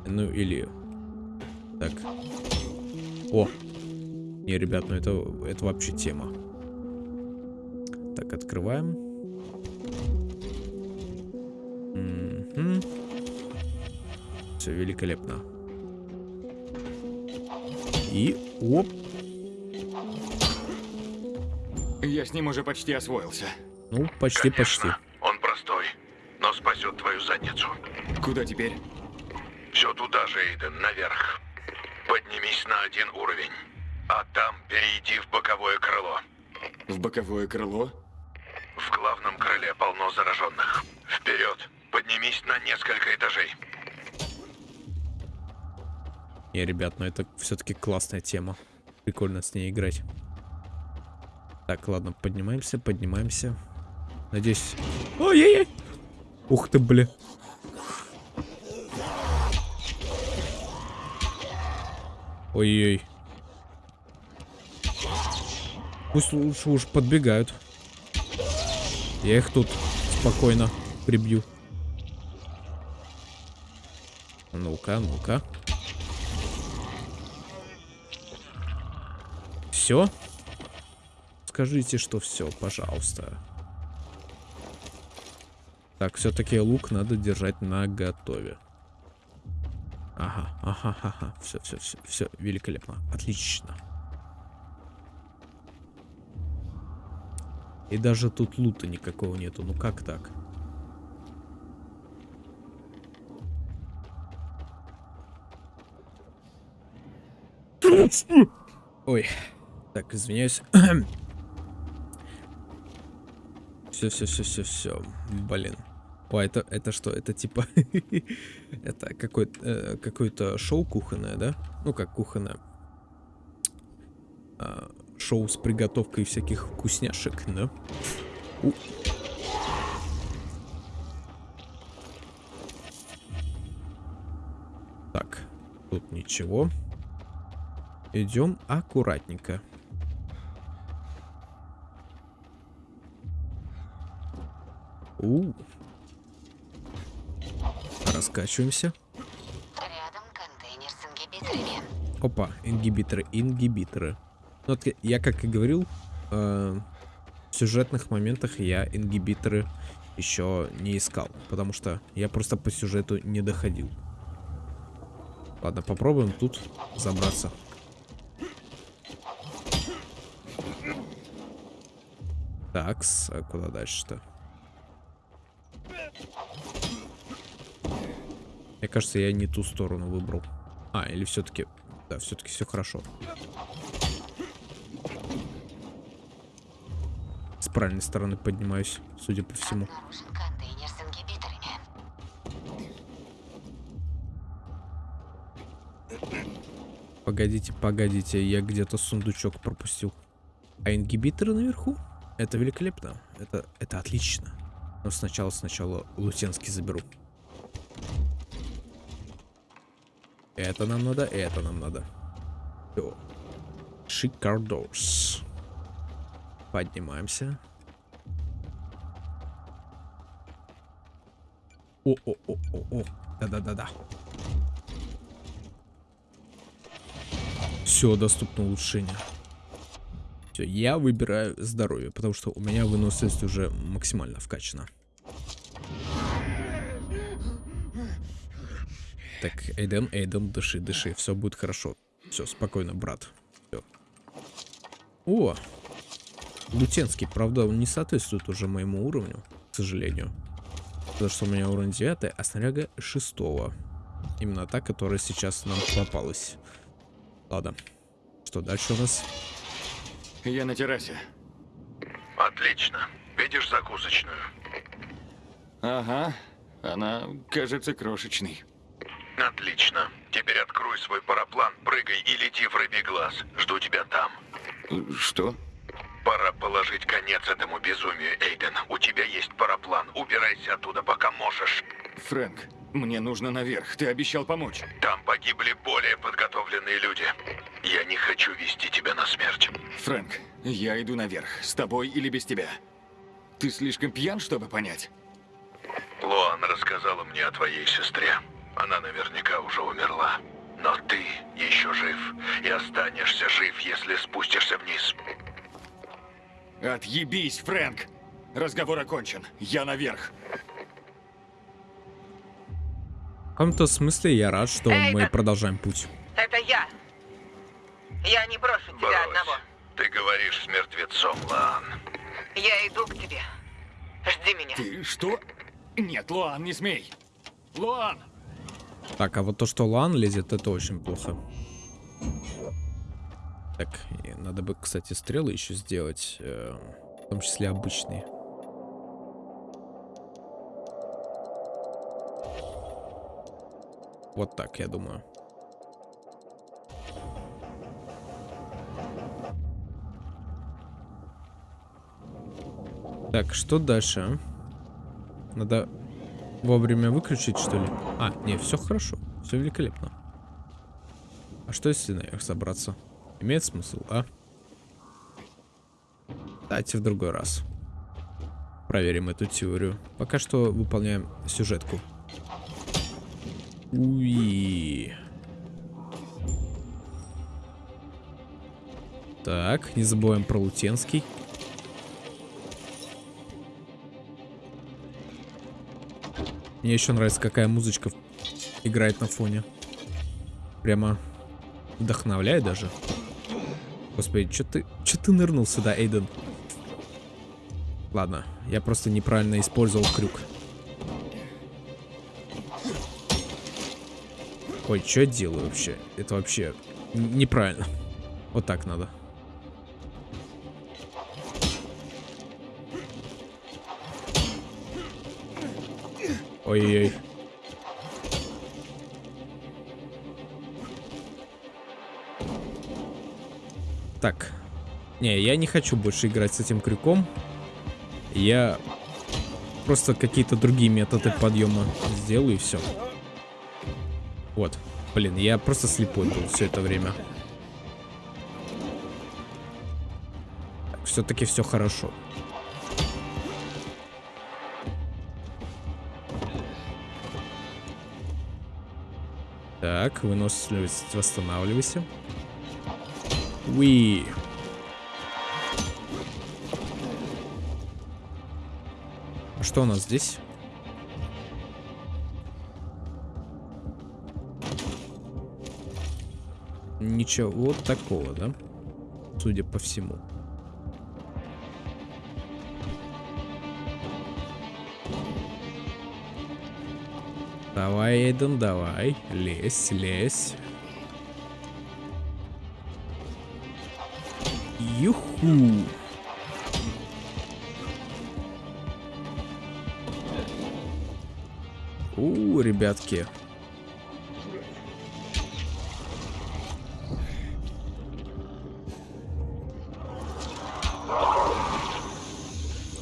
Ну или... Так. О. Не, ребят, ну это, это вообще тема. Так, открываем. Угу. Все великолепно. И оп.
Я с ним уже почти освоился.
Ну, почти-почти.
Он простой, но спасет твою задницу.
Куда теперь?
Все туда же, Эйден, наверх. Поднимись на один уровень. А там перейди в боковое крыло.
В боковое крыло?
Не, ребят, ну это все-таки классная тема. Прикольно с ней играть. Так, ладно, поднимаемся, поднимаемся. Надеюсь... Ой-ой-ой! Ух ты, бля. Ой-ой. Пусть лучше уж подбегают. Я их тут спокойно прибью. Ну-ка, ну-ка. Все? Скажите, что все, пожалуйста. Так, все-таки лук надо держать на готове. Ага, ага, ага. Все, все, все, все, великолепно. Отлично. И даже тут лута никакого нету. Ну как так? Ой. Так, извиняюсь. Все, все, все, все, все. Блин. О, это, это что? Это типа... это какое-то э, какое шоу кухонное, да? Ну, как кухонное. А, шоу с приготовкой всяких вкусняшек, да? У. Так, тут ничего. Идем аккуратненько. У. Раскачиваемся.
Рядом контейнер с ингибиторами.
Опа, ингибиторы, ингибиторы. Ну, вот я как и говорил, э, в сюжетных моментах я ингибиторы еще не искал, потому что я просто по сюжету не доходил. Ладно, попробуем тут забраться. Такс, а куда дальше-то? Мне кажется, я не ту сторону выбрал. А, или все-таки... Да, все-таки все хорошо. С правильной стороны поднимаюсь, судя по всему. Погодите, погодите, я где-то сундучок пропустил. А ингибиторы наверху? Это великолепно. Это, это отлично. Но сначала, сначала Лутенский заберу. Это нам надо, это нам надо. Всё. Шикардос. Поднимаемся. О-о-о-о-о. Да-да-да-да. Все, доступно улучшение. Все, я выбираю здоровье, потому что у меня выносливость уже максимально вкачана. Так, Эйден, Эйден, дыши, дыши, все будет хорошо. Все, спокойно, брат. Всё. О! Лутенский, правда, он не соответствует уже моему уровню, к сожалению. Потому что у меня уровень 9, а снаряга 6. Именно та, которая сейчас нам попалась. Ладно. Что дальше у нас?
Я на террасе.
Отлично. Видишь закусочную?
Ага. Она кажется крошечной.
Отлично. Теперь открой свой параплан, прыгай и лети в рыбий глаз. Жду тебя там.
Что?
Пора положить конец этому безумию, Эйден. У тебя есть параплан. Убирайся оттуда, пока можешь.
Фрэнк, мне нужно наверх. Ты обещал помочь.
Там погибли более подготовленные люди. Я не хочу вести тебя на смерть.
Фрэнк, я иду наверх. С тобой или без тебя? Ты слишком пьян, чтобы понять?
Лоан рассказала мне о твоей сестре. Она наверняка уже умерла. Но ты еще жив. И останешься жив, если спустишься вниз.
Отъебись, Фрэнк! Разговор окончен. Я наверх.
В каком-то смысле я рад, что мы продолжаем путь.
Это я. Я не брошу тебя
Брось.
одного.
Ты говоришь с мертвецом, Лоан.
Я иду к тебе. Жди меня.
Ты что? Нет, Луан, не смей. Луан!
Так, а вот то, что Лан лезет, это очень плохо. Так, надо бы, кстати, стрелы еще сделать, э, в том числе обычные. Вот так, я думаю. Так, что дальше? а? Надо вовремя выключить, что ли? А, не, все хорошо. Все великолепно. А что если наверх забраться? Имеет смысл, а? Давайте в другой раз. Проверим эту теорию. Пока что выполняем сюжетку. Уи. Так, не забываем про Лутенский. Мне еще нравится, какая музычка играет на фоне. Прямо вдохновляет даже. Господи, что ты, что ты нырнул сюда, Эйден? Ладно, я просто неправильно использовал крюк. Ой, что я делаю вообще? Это вообще неправильно. Вот так надо. Ой-ой-ой. Так. Не, я не хочу больше играть с этим крюком. Я просто какие-то другие методы подъема сделаю и все. Вот. Блин, я просто слепой был все это время. Все-таки все хорошо. Так, выносливость восстанавливайся. Уи. А что у нас здесь? Ничего такого, да? Судя по всему. Давай, Эйден, давай. Лезь, лезь. Юху. У, ребятки.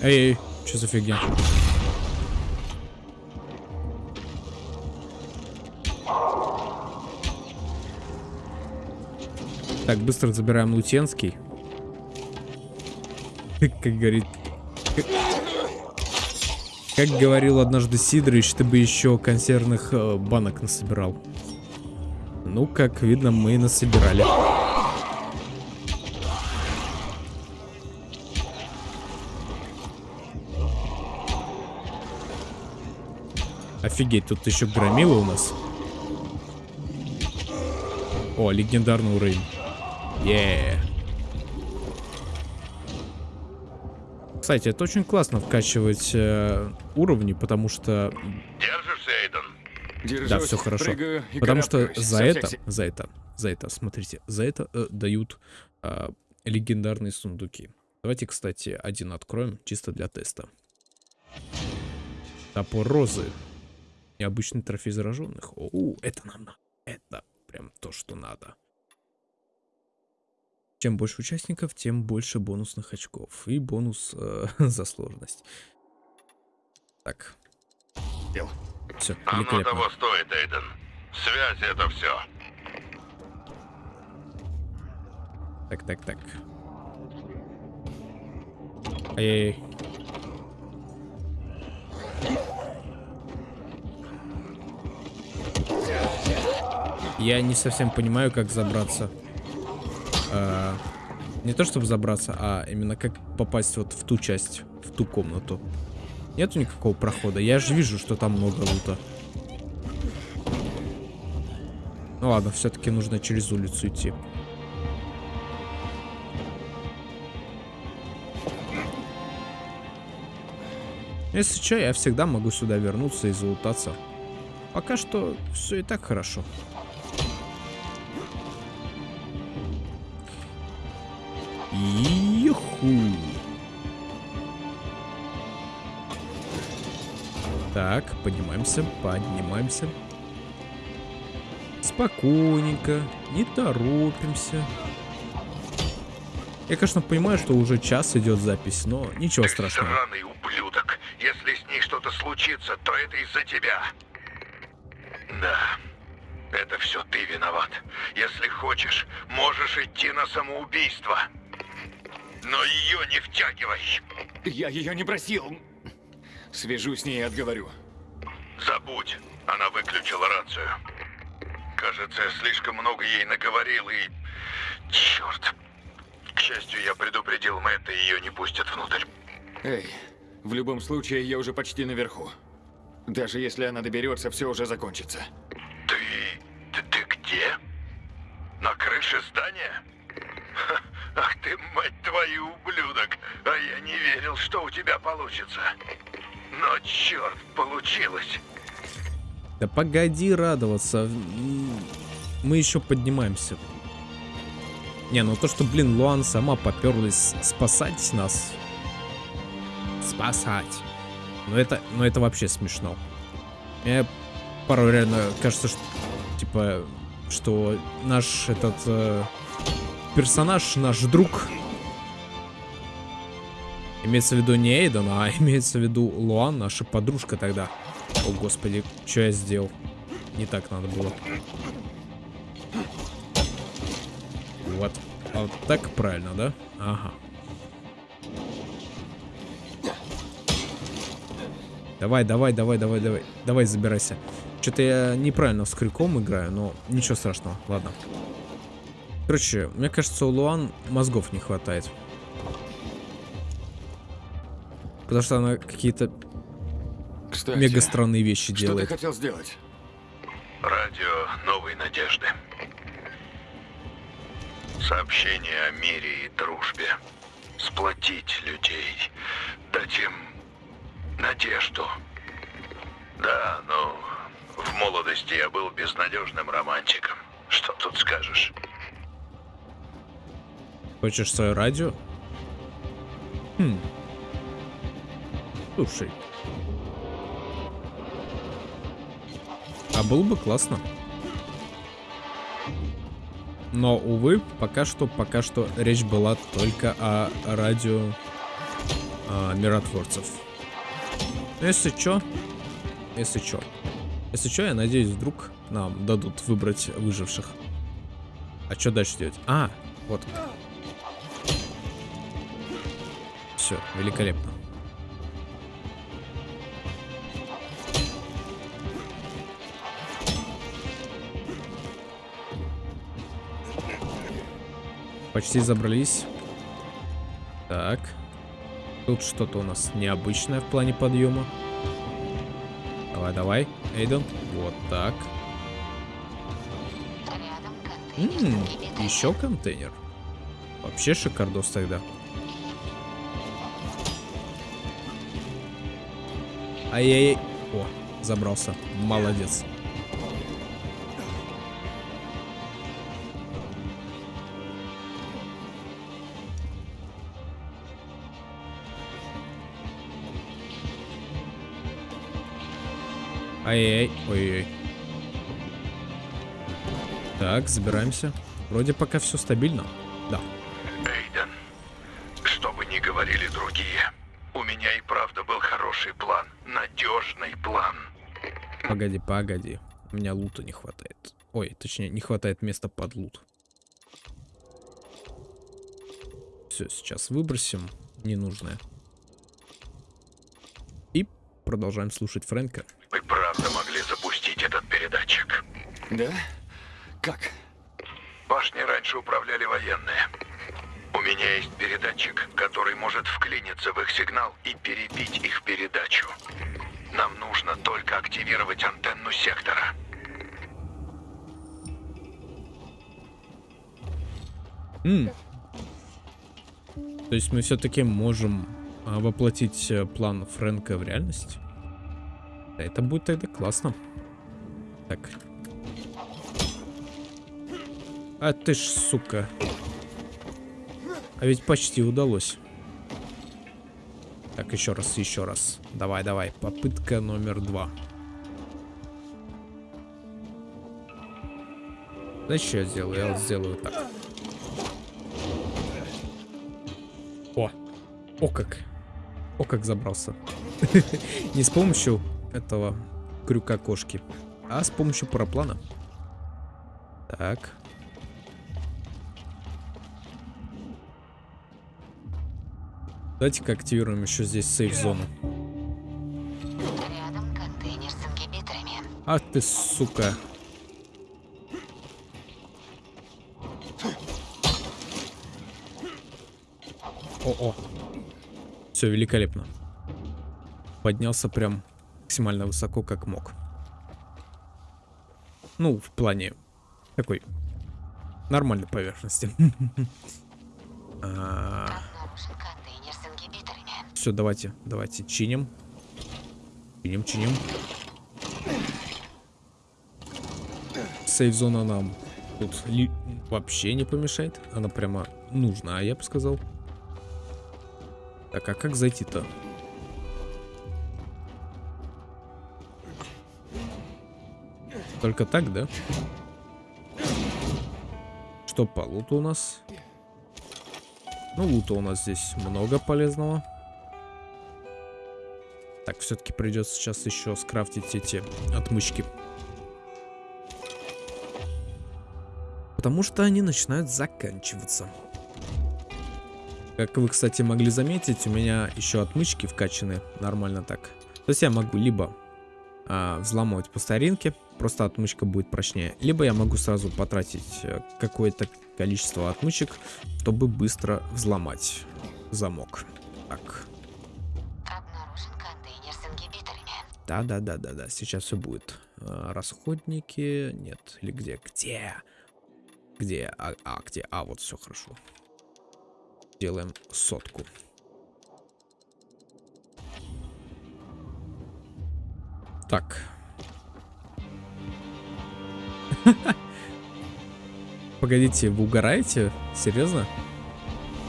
Эй, эй, что за фигня? Так, быстро забираем Лутенский. Как говорит... Как говорил однажды Сидорович, ты бы еще консервных э, банок насобирал. Ну, как видно, мы насобирали. Офигеть, тут еще громилы у нас. О, легендарный уровень. Еее. Кстати, это очень классно вкачивать э, уровни, потому что...
Держишься, Эйден?
Держусь,
Да, все хорошо.
прыгаю
Потому что за это, за это, за это, смотрите, за это э, дают э, легендарные сундуки. Давайте, кстати, один откроем, чисто для теста. Топор розы. Необычный трофей зараженных. О, это нам надо. Это прям то, что надо. Чем больше участников, тем больше бонусных очков. И бонус э, за сложность. Так. Все,
Оно того стоит, Эйден. Связь это все.
Так, так, так. Ай-яй-яй. Я не совсем понимаю, как забраться. А, не то чтобы забраться, а именно как попасть вот в ту часть, в ту комнату. Нету никакого прохода. Я же вижу, что там много лута. Ну ладно, все-таки нужно через улицу идти. Если что, я всегда могу сюда вернуться и залутаться. Пока что все и так хорошо. Юху. Так, поднимаемся, поднимаемся. Спокойненько, не торопимся. Я, конечно, понимаю, что уже час идет запись, но ничего страшного.
Сраный ублюдок. Если с ней что-то случится, то это из-за тебя. Да. Это все ты виноват. Если хочешь, можешь идти на самоубийство. Но ее не втягивай.
Я ее не просил. Свяжусь с ней и отговорю.
Забудь. Она выключила рацию. Кажется, я слишком много ей наговорил и... Черт. К счастью, я предупредил Мэтта, и ее не пустят внутрь.
Эй, в любом случае, я уже почти наверху. Даже если она доберется, все уже закончится.
Ты... ты, ты где? На крыше здания? Ах ты, мать твою, ублюдок! А я не верил, что у тебя получится. Но черт, получилось.
Да погоди радоваться. Мы еще поднимаемся. Не, ну то, что, блин, Луан сама поперлась спасать нас. Спасать. Ну это, ну это вообще смешно. Мне порой реально кажется, что, типа, что наш этот э, персонаж, наш друг, имеется в виду не Эйден, а имеется в виду Луан, наша подружка тогда. О, господи, что я сделал? Не так надо было. Вот. А вот так правильно, да? Ага. Давай, давай, давай, давай, давай. Давай, забирайся. Что-то я неправильно с крюком играю, но ничего страшного. Ладно. Короче, мне кажется, у Луан мозгов не хватает. Потому что она какие-то мега странные вещи
Что ты
делает.
хотел сделать?
Радио новой надежды. Сообщение о мире и дружбе. Сплотить людей. Дать им надежду. Да, ну, в молодости я был безнадежным романтиком. Что тут скажешь?
Хочешь свое радио? Хм. Слушай. А было бы классно. Но, увы, пока что, пока что речь была только о радио а, миротворцев. Но если чё, если чё, если чё, я надеюсь, вдруг нам дадут выбрать выживших. А что дальше делать? А, вот. Все, великолепно. Почти забрались. Так. Тут что-то у нас необычное в плане подъема. Давай, давай, Эйден. Вот так. М -м, еще контейнер. Вообще шикардос тогда. Ай-яй-яй. О, забрался. Молодец. Ай-яй-яй. Ой-ой. Так, забираемся. Вроде пока все стабильно. Да. Погоди, погоди. У меня лута не хватает. Ой, точнее, не хватает места под лут. Все, сейчас выбросим ненужное. И продолжаем слушать Фрэнка.
Мы правда могли запустить этот передатчик.
Да? Как?
Башни раньше управляли военные. У меня есть передатчик, который может вклиниться в их сигнал и перебить их передачу. Нам нужно только активировать антенну сектора.
М. То есть мы все-таки можем а, воплотить э, план Фрэнка в реальность? Это будет тогда классно. Так. А ты ж, сука. А ведь почти удалось. Так, еще раз, еще раз. Давай, давай. Попытка номер два. Знаешь, что я сделаю? Я вот сделаю так. О! О как! О как забрался. Не с помощью этого крюка кошки, а с помощью параплана. Так. Давайте-ка активируем еще здесь сейф-зону.
Рядом контейнер с ингибиторами.
А ты, сука. О-о. Все великолепно. Поднялся прям максимально высоко, как мог. Ну, в плане такой нормальной поверхности.
Обнаружен контейнер с ингибиторами.
Все, давайте, давайте чиним. Чиним, чиним. Сейф-зона нам тут вообще не помешает. Она прямо нужна, я бы сказал. Так, а как зайти-то? Только так, да? Что по луту у нас? Ну, лута у нас здесь много полезного. Так, все-таки придется сейчас еще скрафтить эти отмычки. Потому что они начинают заканчиваться. Как вы, кстати, могли заметить, у меня еще отмычки вкачаны нормально так. То есть я могу либо а, взламывать по старинке, просто отмычка будет прочнее. Либо я могу сразу потратить э, какое-то количество отмычек, чтобы быстро взломать замок. Так, да-да-да-да-да, сейчас все будет. А, расходники, нет, или где? Где? Где? А, а, где? А, вот все хорошо. Делаем сотку. Так. Погодите, вы угораете? Серьезно?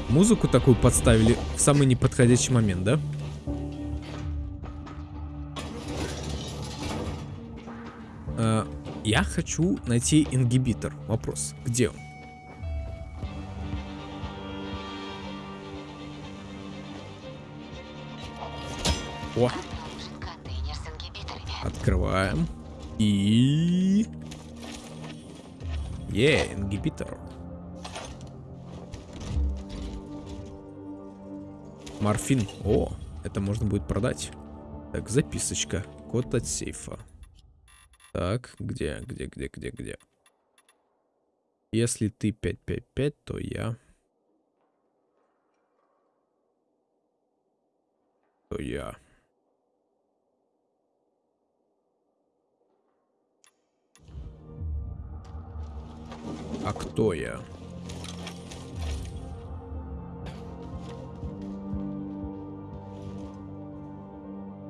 Музыку такую подставили в самый неподходящий момент, да? Э, я хочу найти ингибитор. Вопрос, где он? О, открываем. И... Е, ингибитор. Морфин. О, это можно будет продать. Так, записочка. Код от сейфа. Так, где, где, где, где, где? Если ты 555, то я... То я... А кто я?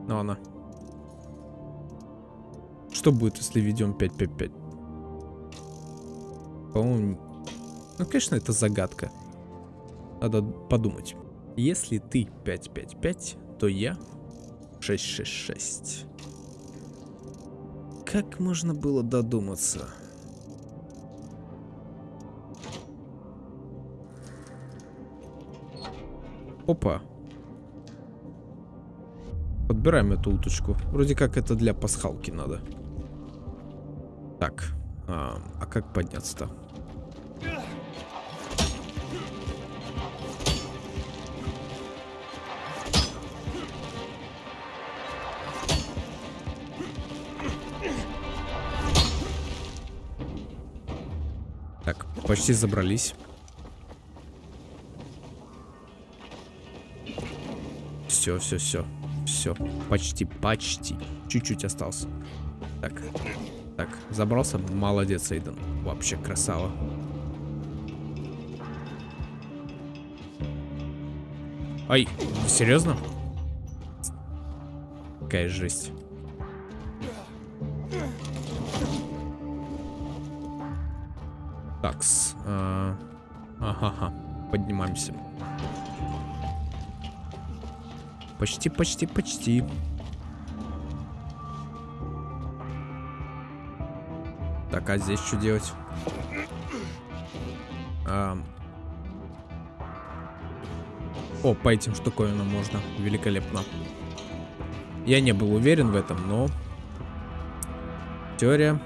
Ну, Но она. Что будет, если введем 555? По-моему... Ну, конечно, это загадка. Надо подумать. Если ты 555, то я 666. Как можно было додуматься? Опа. Подбираем эту уточку. Вроде как это для пасхалки надо. Так. А, а как подняться-то? Так, почти забрались. Все, все, все. Все. Почти, почти. Чуть-чуть остался. Так. Так, забрался. Молодец, Эйден. Вообще красава. Ай, серьезно? Какая жесть. Такс. А, Ага, поднимаемся. Почти, почти, почти. Так, а здесь что делать? А... О, по этим штуковинам можно. Великолепно. Я не был уверен в этом, но... Теория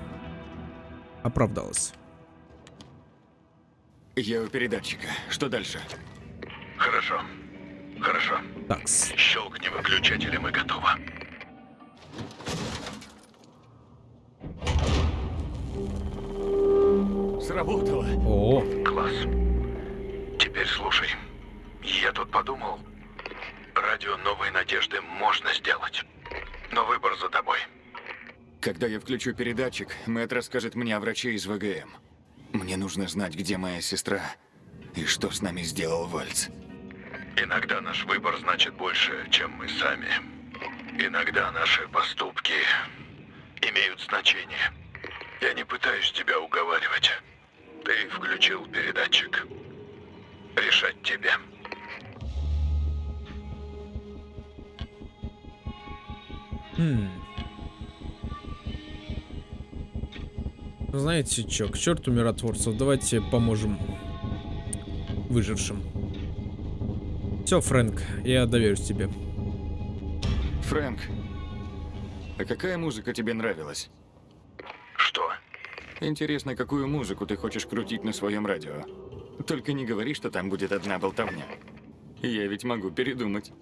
оправдалась.
Я у передатчика. Что дальше?
Хорошо. Хорошо.
Такс.
Щелкни выключателем и готово.
Сработало.
О,
Класс. Теперь слушай. Я тут подумал. Радио «Новой надежды» можно сделать. Но выбор за тобой.
Когда я включу передатчик, Мэтт расскажет мне о враче из ВГМ. Мне нужно знать, где моя сестра и что с нами сделал Вальц.
Иногда наш выбор значит больше, чем мы сами. Иногда наши поступки имеют значение. Я не пытаюсь тебя уговаривать. Ты включил передатчик. Решать тебе.
Хм. Знаете что, к черту миротворцев, давайте поможем выжившим. Все, Фрэнк, я доверюсь тебе.
Фрэнк, а какая музыка тебе нравилась? Интересно, какую музыку ты хочешь крутить на своем радио? Только не говори, что там будет одна болтовня. Я ведь могу передумать.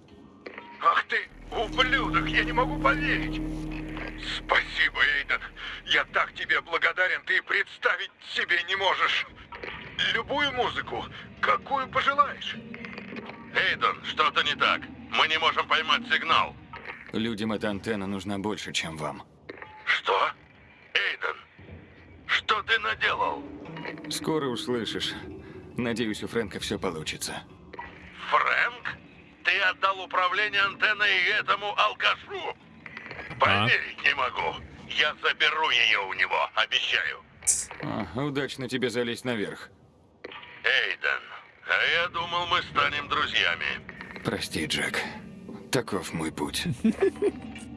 Ах ты, ублюдок, я не могу поверить. Спасибо, Эйден. Я так тебе благодарен, ты представить себе не можешь. Любую музыку, какую пожелаешь. Эйден, что-то не так. Мы не можем поймать сигнал.
Людям эта антенна нужна больше, чем вам.
Что? Эйден, что ты наделал?
Скоро услышишь. Надеюсь, у Фрэнка все получится.
Фрэнк? Ты отдал управление антенной этому алкашу? Поверить не могу. Я заберу ее у него, обещаю.
А, удачно тебе залезть наверх.
Эйден, а я думал, мы станем друзьями.
Прости, Джек. Таков мой путь.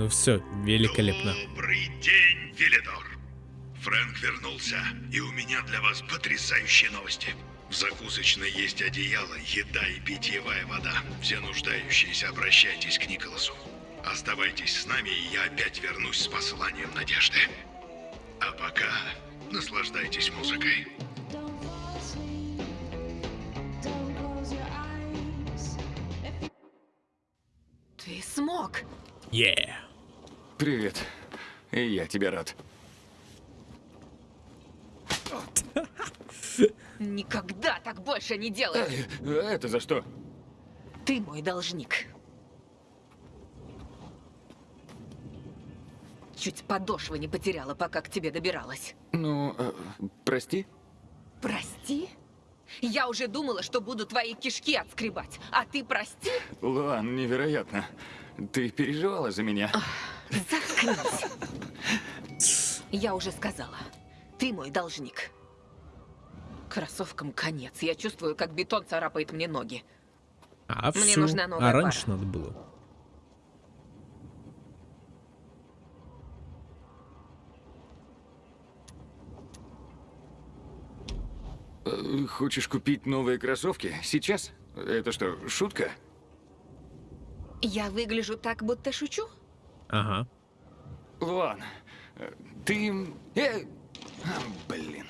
Ну все, великолепно.
Добрый день, Велидор. Фрэнк вернулся, и у меня для вас потрясающие новости. В закусочной есть одеяло, еда и питьевая вода. Все нуждающиеся обращайтесь к Николасу. Оставайтесь с нами, и я опять вернусь с посланием надежды. А пока наслаждайтесь музыкой.
Ты смог.
Yeah.
Привет. И я тебе рад.
Никогда так больше не делай!
Эй, это за что?
Ты мой должник. Чуть подошвы не потеряла, пока к тебе добиралась.
Ну, э, прости?
Прости? Я уже думала, что буду твои кишки отскребать, а ты прости?
Луан, невероятно. Ты переживала за меня?
Заткнись. Я уже сказала. Ты мой должник. Кроссовкам конец. Я чувствую, как бетон царапает мне ноги.
А
Мне
всё.
нужна новая
А раньше
пара.
надо было.
Э, Хочешь купить новые кроссовки? Сейчас? Это что, шутка?
Я выгляжу так, будто шучу?
Ага.
Луан, ты... Э, блин.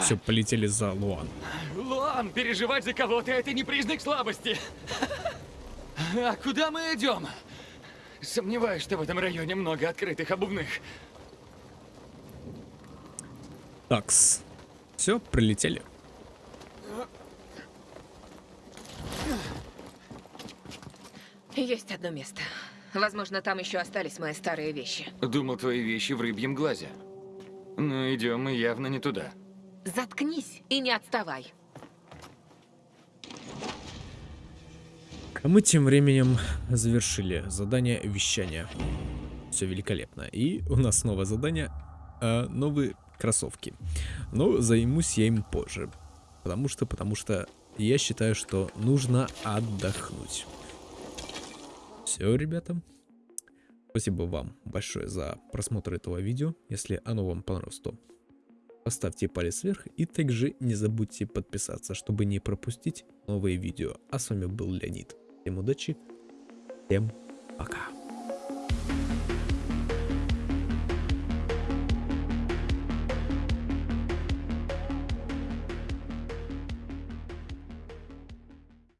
Все, полетели за Луан.
Луан, переживать за кого-то это не признак слабости. А куда мы идем? Сомневаюсь, что в этом районе много открытых обувных.
Такс. Все, прилетели.
Есть одно место. Возможно, там еще остались мои старые вещи.
Думал, твои вещи в рыбьем глазе. Но идем мы явно не туда.
Заткнись и не отставай.
А мы тем временем завершили задание вещания. Все великолепно. И у нас новое задание. а, новые кроссовки. Но займусь я им позже. Потому что, потому что я считаю, что нужно отдохнуть. Все, ребята. Спасибо вам большое за просмотр этого видео. Если оно вам понравилось, то поставьте палец вверх и также не забудьте подписаться, чтобы не пропустить новые видео. А с вами был Леонид. Всем удачи, всем пока.